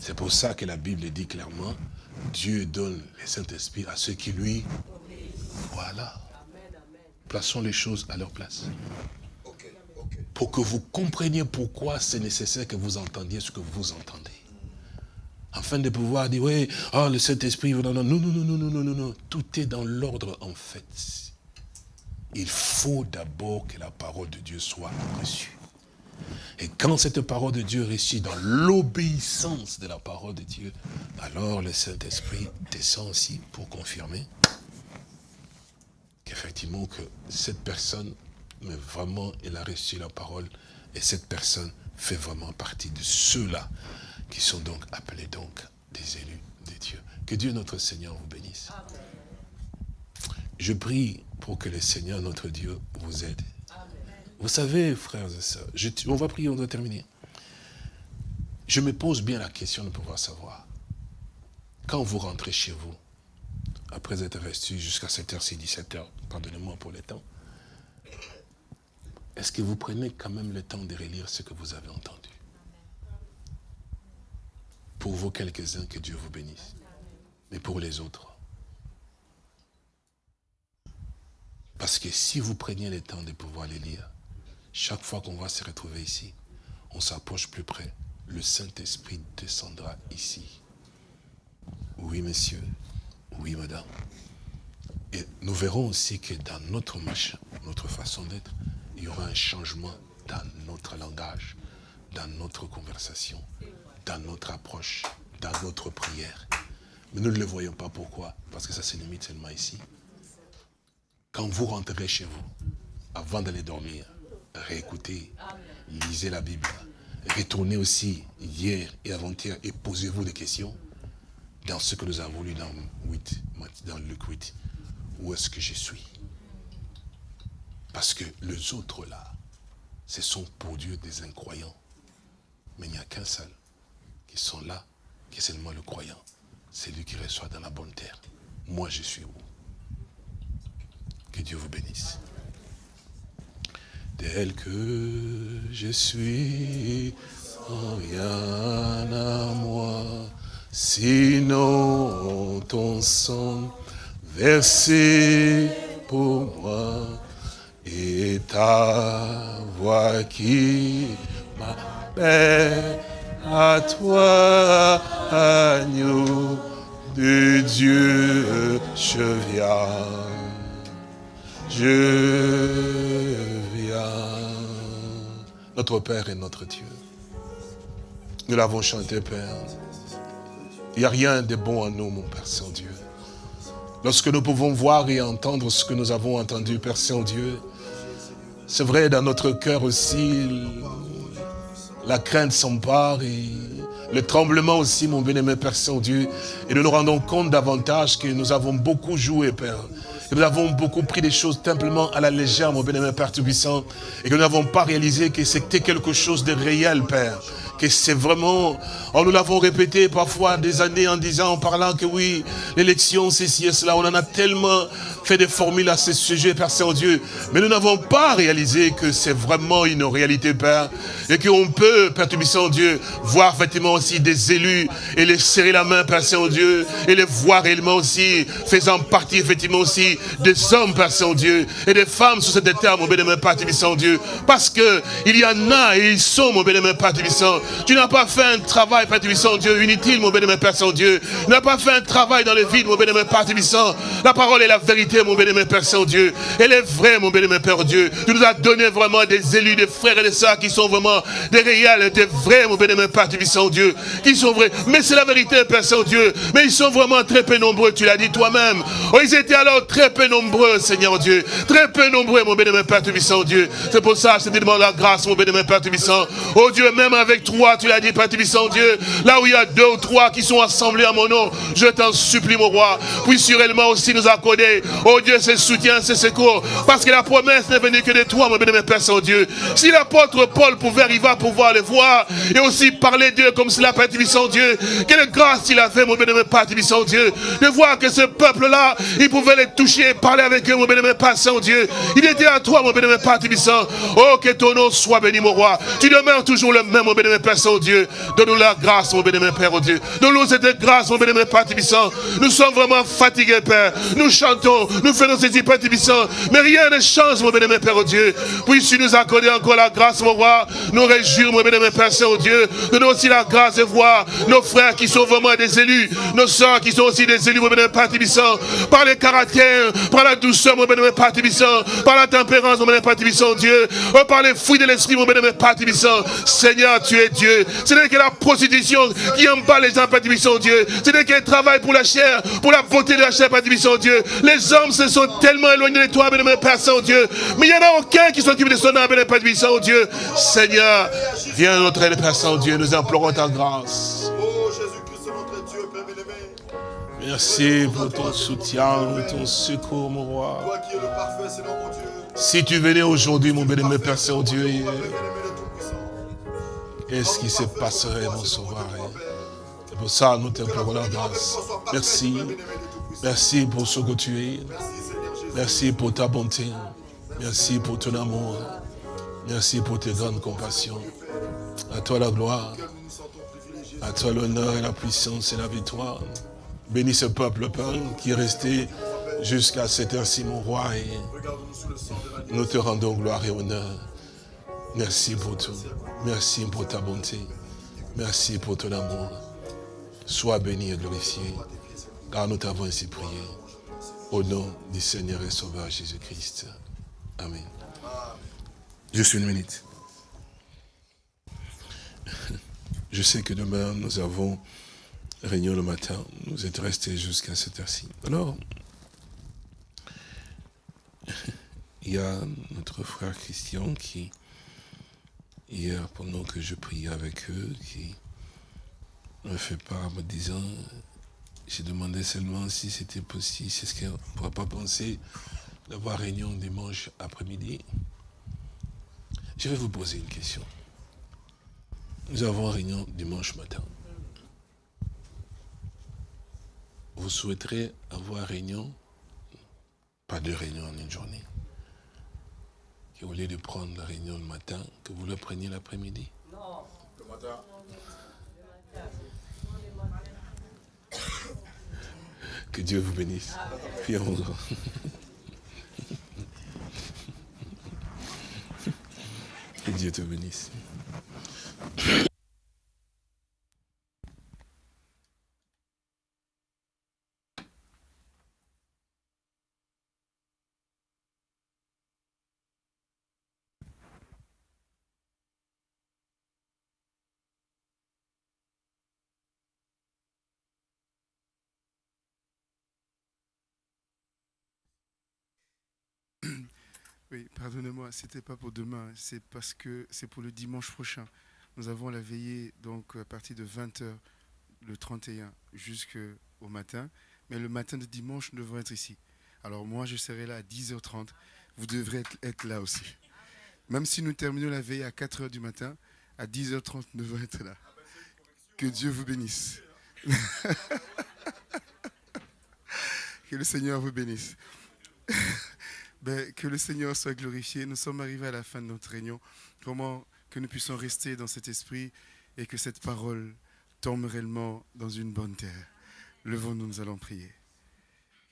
C'est pour ça que la Bible dit clairement, Dieu donne le Saint-Esprit à ceux qui lui... Voilà. Plaçons les choses à leur place. Pour que vous compreniez pourquoi c'est nécessaire que vous entendiez ce que vous entendez. Afin de pouvoir dire, oui, oh, le Saint-Esprit, non, non, non, non, non, non, non, non, non. Tout est dans l'ordre en fait. Il faut d'abord que la parole de Dieu soit reçue. Et quand cette parole de Dieu est reçue dans l'obéissance de la parole de Dieu, alors le Saint-Esprit descend aussi pour confirmer qu'effectivement que cette personne, mais vraiment, elle a reçu la parole et cette personne fait vraiment partie de ceux-là qui sont donc appelés donc des élus de Dieu. Que Dieu notre Seigneur vous bénisse. Je prie pour que le Seigneur notre Dieu vous aide. Vous savez, frères et sœurs, on va prier, on doit terminer. Je me pose bien la question de pouvoir savoir, quand vous rentrez chez vous, après être resté jusqu'à 7h, 17h, pardonnez-moi pour le temps, est-ce que vous prenez quand même le temps de relire ce que vous avez entendu? Pour vous quelques-uns, que Dieu vous bénisse. Mais pour les autres. Parce que si vous preniez le temps de pouvoir les lire, chaque fois qu'on va se retrouver ici, on s'approche plus près. Le Saint-Esprit descendra ici. Oui, monsieur. Oui, madame. Et nous verrons aussi que dans notre machin, notre façon d'être, il y aura un changement dans notre langage, dans notre conversation, dans notre approche, dans notre prière. Mais nous ne le voyons pas. Pourquoi? Parce que ça se limite seulement ici. Quand vous rentrez chez vous, avant d'aller dormir, réécoutez, lisez la Bible, retournez aussi hier et avant-hier et posez-vous des questions dans ce que nous avons lu dans, 8, dans Luc 8. Où est-ce que je suis? Parce que les autres là, ce sont pour Dieu des incroyants. Mais il n'y a qu'un seul qui sont là, qui est seulement le croyant. C'est lui qui reçoit dans la bonne terre. Moi, je suis où? Que Dieu vous bénisse. Tel que je suis, rien à moi, sinon ton sang versé pour moi et ta voix qui m'appelle à toi, agneau de Dieu, je viens, je viens, notre Père et notre Dieu. Nous l'avons chanté, Père. Il n'y a rien de bon en nous, mon Père Saint-Dieu. Lorsque nous pouvons voir et entendre ce que nous avons entendu, Père Saint-Dieu, c'est vrai, dans notre cœur aussi, la crainte s'empare et le tremblement aussi, mon bien-aimé Père Saint-Dieu. Et nous nous rendons compte davantage que nous avons beaucoup joué, Père. Que nous avons beaucoup pris des choses simplement à la légère, mon bien-aimé Père Tout-Puissant. Et que nous n'avons pas réalisé que c'était quelque chose de réel, Père que c'est vraiment, oh, nous l'avons répété parfois des années en disant, en parlant que oui, l'élection, c'est ci et cela, on en a tellement fait des formules à ce sujet, Père Saint-Dieu, mais nous n'avons pas réalisé que c'est vraiment une réalité, Père, et qu'on peut, Père Saint-Dieu, voir effectivement aussi des élus et les serrer la main, Père Saint-Dieu, et les voir réellement aussi, faisant partie effectivement aussi des hommes, Père Saint-Dieu, et des femmes sur cette terre, mon bénémoine, Père Saint-Dieu, parce que il y en a et ils sont, mon bénémoine, Père Saint tu n'as pas fait un travail, Père Tibissant, Dieu, inutile, mon bénémoine Père Saint-Dieu. N'as pas fait un travail dans le vide, mon bénémoine Père Tibissant. La parole est la vérité, mon bénémoine Père Saint-Dieu. Elle est vraie, mon bénémoine Père Dieu. Tu nous as donné vraiment des élus, des frères et des sœurs qui sont vraiment des réels, des vrais, mon bénémoine Père Tibissant, Dieu. Qui sont vrais. Mais c'est la vérité, Père Saint-Dieu. Mais ils sont vraiment très peu nombreux, tu l'as dit toi-même. Oh, ils étaient alors très peu nombreux, Seigneur Dieu. Très peu nombreux, mon bénémoine Père Tibissant, Dieu. C'est pour ça je te demande la grâce, mon bénémoine Père Tibissant. Oh Dieu, même avec toi, tu l'as dit, Père Tibissant Dieu, là où il y a deux ou trois qui sont assemblés à mon nom, je t'en supplie, mon roi, puisses réellement aussi nous accorder, oh Dieu, ce soutien, ce secours, parce que la promesse n'est venue que de toi, mon bénémoine Père Saint-Dieu. Si l'apôtre Paul pouvait arriver à pouvoir le voir, et aussi parler Dieu comme cela, Père Tibissant Dieu, quelle grâce il a fait, mon bénémoine Père Tibissant Dieu, de voir que ce peuple-là, il pouvait les toucher, parler avec eux, mon bénémoine Père Saint-Dieu. Il était à toi, mon bénémoine Père Tibissant. Oh, que ton nom soit béni, mon roi. Tu demeures toujours le même, mon bénémoine Père Saint-Dieu. Donne-nous la grâce, mon bénémoine Père, oh Dieu. Donne-nous cette grâce, mon bénémoine Père Tibissant. Nous sommes vraiment fatigués, Père. Nous chantons, nous faisons ces Père Tibissant. Mais rien ne change, mon bénémoine Père, oh Dieu. Puisses-tu nous accorder encore la grâce, mon roi. Nous réjouir, mon bénémoine Père Saint, oh. Donne-nous aussi la grâce de voir nos frères qui sont vraiment des élus. Nos soeurs qui sont aussi des élus, mon bénémoine Père Tibissant. Par les caractères, par la douceur, mon bénémoine Père Tibissant. Par la tempérance, mon bénémoine Père Tibissant, oh Dieu. Oh, par les fruits de l'esprit, mon bénémoine Père Tibissant. Seigneur, tu es Dieu. Ce n'est que la prostitution qui pas les gens, Père Tibissant, Dieu. Ce n'est qu'un travail pour la chair, pour la beauté de la chair, Père Tibissant, Dieu. Les hommes se sont tellement éloignés de toi, bénémoine Père Saint-Dieu. Mais il n'y en a aucun qui s'occupe de son âme, Père Tibissant, Dieu. Seigneur, viens notre aide, Père Saint-Dieu. Nous implorons ta grâce. Oh. Merci pour ton soutien, ton secours, mon roi. Si tu venais aujourd'hui, mon bénémoine Père Saint-Dieu, qu'est-ce qui se passerait, mon sauveur C'est pour ça que nous t'implorons la grâce. Merci. Merci pour ce que tu es. Merci pour ta bonté. Merci pour ton amour. Merci pour tes grandes compassions. À toi la gloire. À toi l'honneur et la puissance et la victoire. Bénis ce peuple, Père, qui est resté jusqu'à cette heure-ci, mon roi. Et nous te rendons gloire et honneur. Merci pour tout. Merci pour ta bonté. Merci pour ton amour. Sois béni et glorifié, car nous t'avons ainsi prié. Au nom du Seigneur et Sauveur Jésus-Christ. Amen. Juste une minute. <laughs> Je sais que demain, nous avons réunion le matin. Nous êtes restés jusqu'à cette heure-ci. Alors, <laughs> il y a notre frère Christian qui, hier, pendant que je priais avec eux, qui me fait part me disant, j'ai demandé seulement si c'était possible, c'est ce qu'on ne pourrait pas penser d'avoir réunion dimanche après-midi. Je vais vous poser une question. Nous avons réunion dimanche matin. Vous souhaiterez avoir réunion, pas de réunion en une journée. Au lieu de prendre la réunion le matin, que vous le preniez l'après-midi? Le matin. <coughs> Que Dieu vous bénisse. Prions. <laughs> Que Dieu te bénisse. Oui, pardonnez-moi, c'était pas pour demain, c'est parce que c'est pour le dimanche prochain. Nous avons la veillée donc à partir de 20h le 31 jusqu'au matin, mais le matin de dimanche, nous devons être ici. Alors moi, je serai là à 10h30. Vous devrez être, être là aussi. Même si nous terminons la veille à 4h du matin, à 10h30, nous devons être là. Que Dieu vous bénisse. <laughs> que le Seigneur vous bénisse. <laughs> Ben, que le Seigneur soit glorifié. Nous sommes arrivés à la fin de notre réunion. Comment que nous puissions rester dans cet esprit et que cette parole tombe réellement dans une bonne terre. Levons-nous, nous allons prier.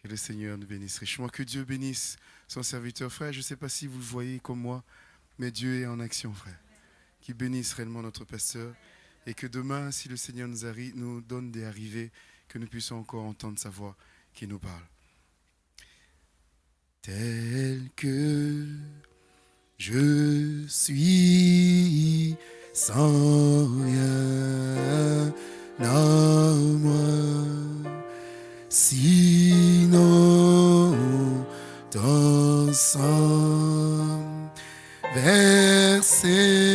Que le Seigneur nous bénisse richement. Que Dieu bénisse son serviteur. Frère, je ne sais pas si vous le voyez comme moi, mais Dieu est en action, frère. Qu'il bénisse réellement notre pasteur. Et que demain, si le Seigneur nous, arri- nous donne des arrivées, que nous puissions encore entendre sa voix qui nous parle. Tel que je suis sans rien à moi, sinon dans sang versé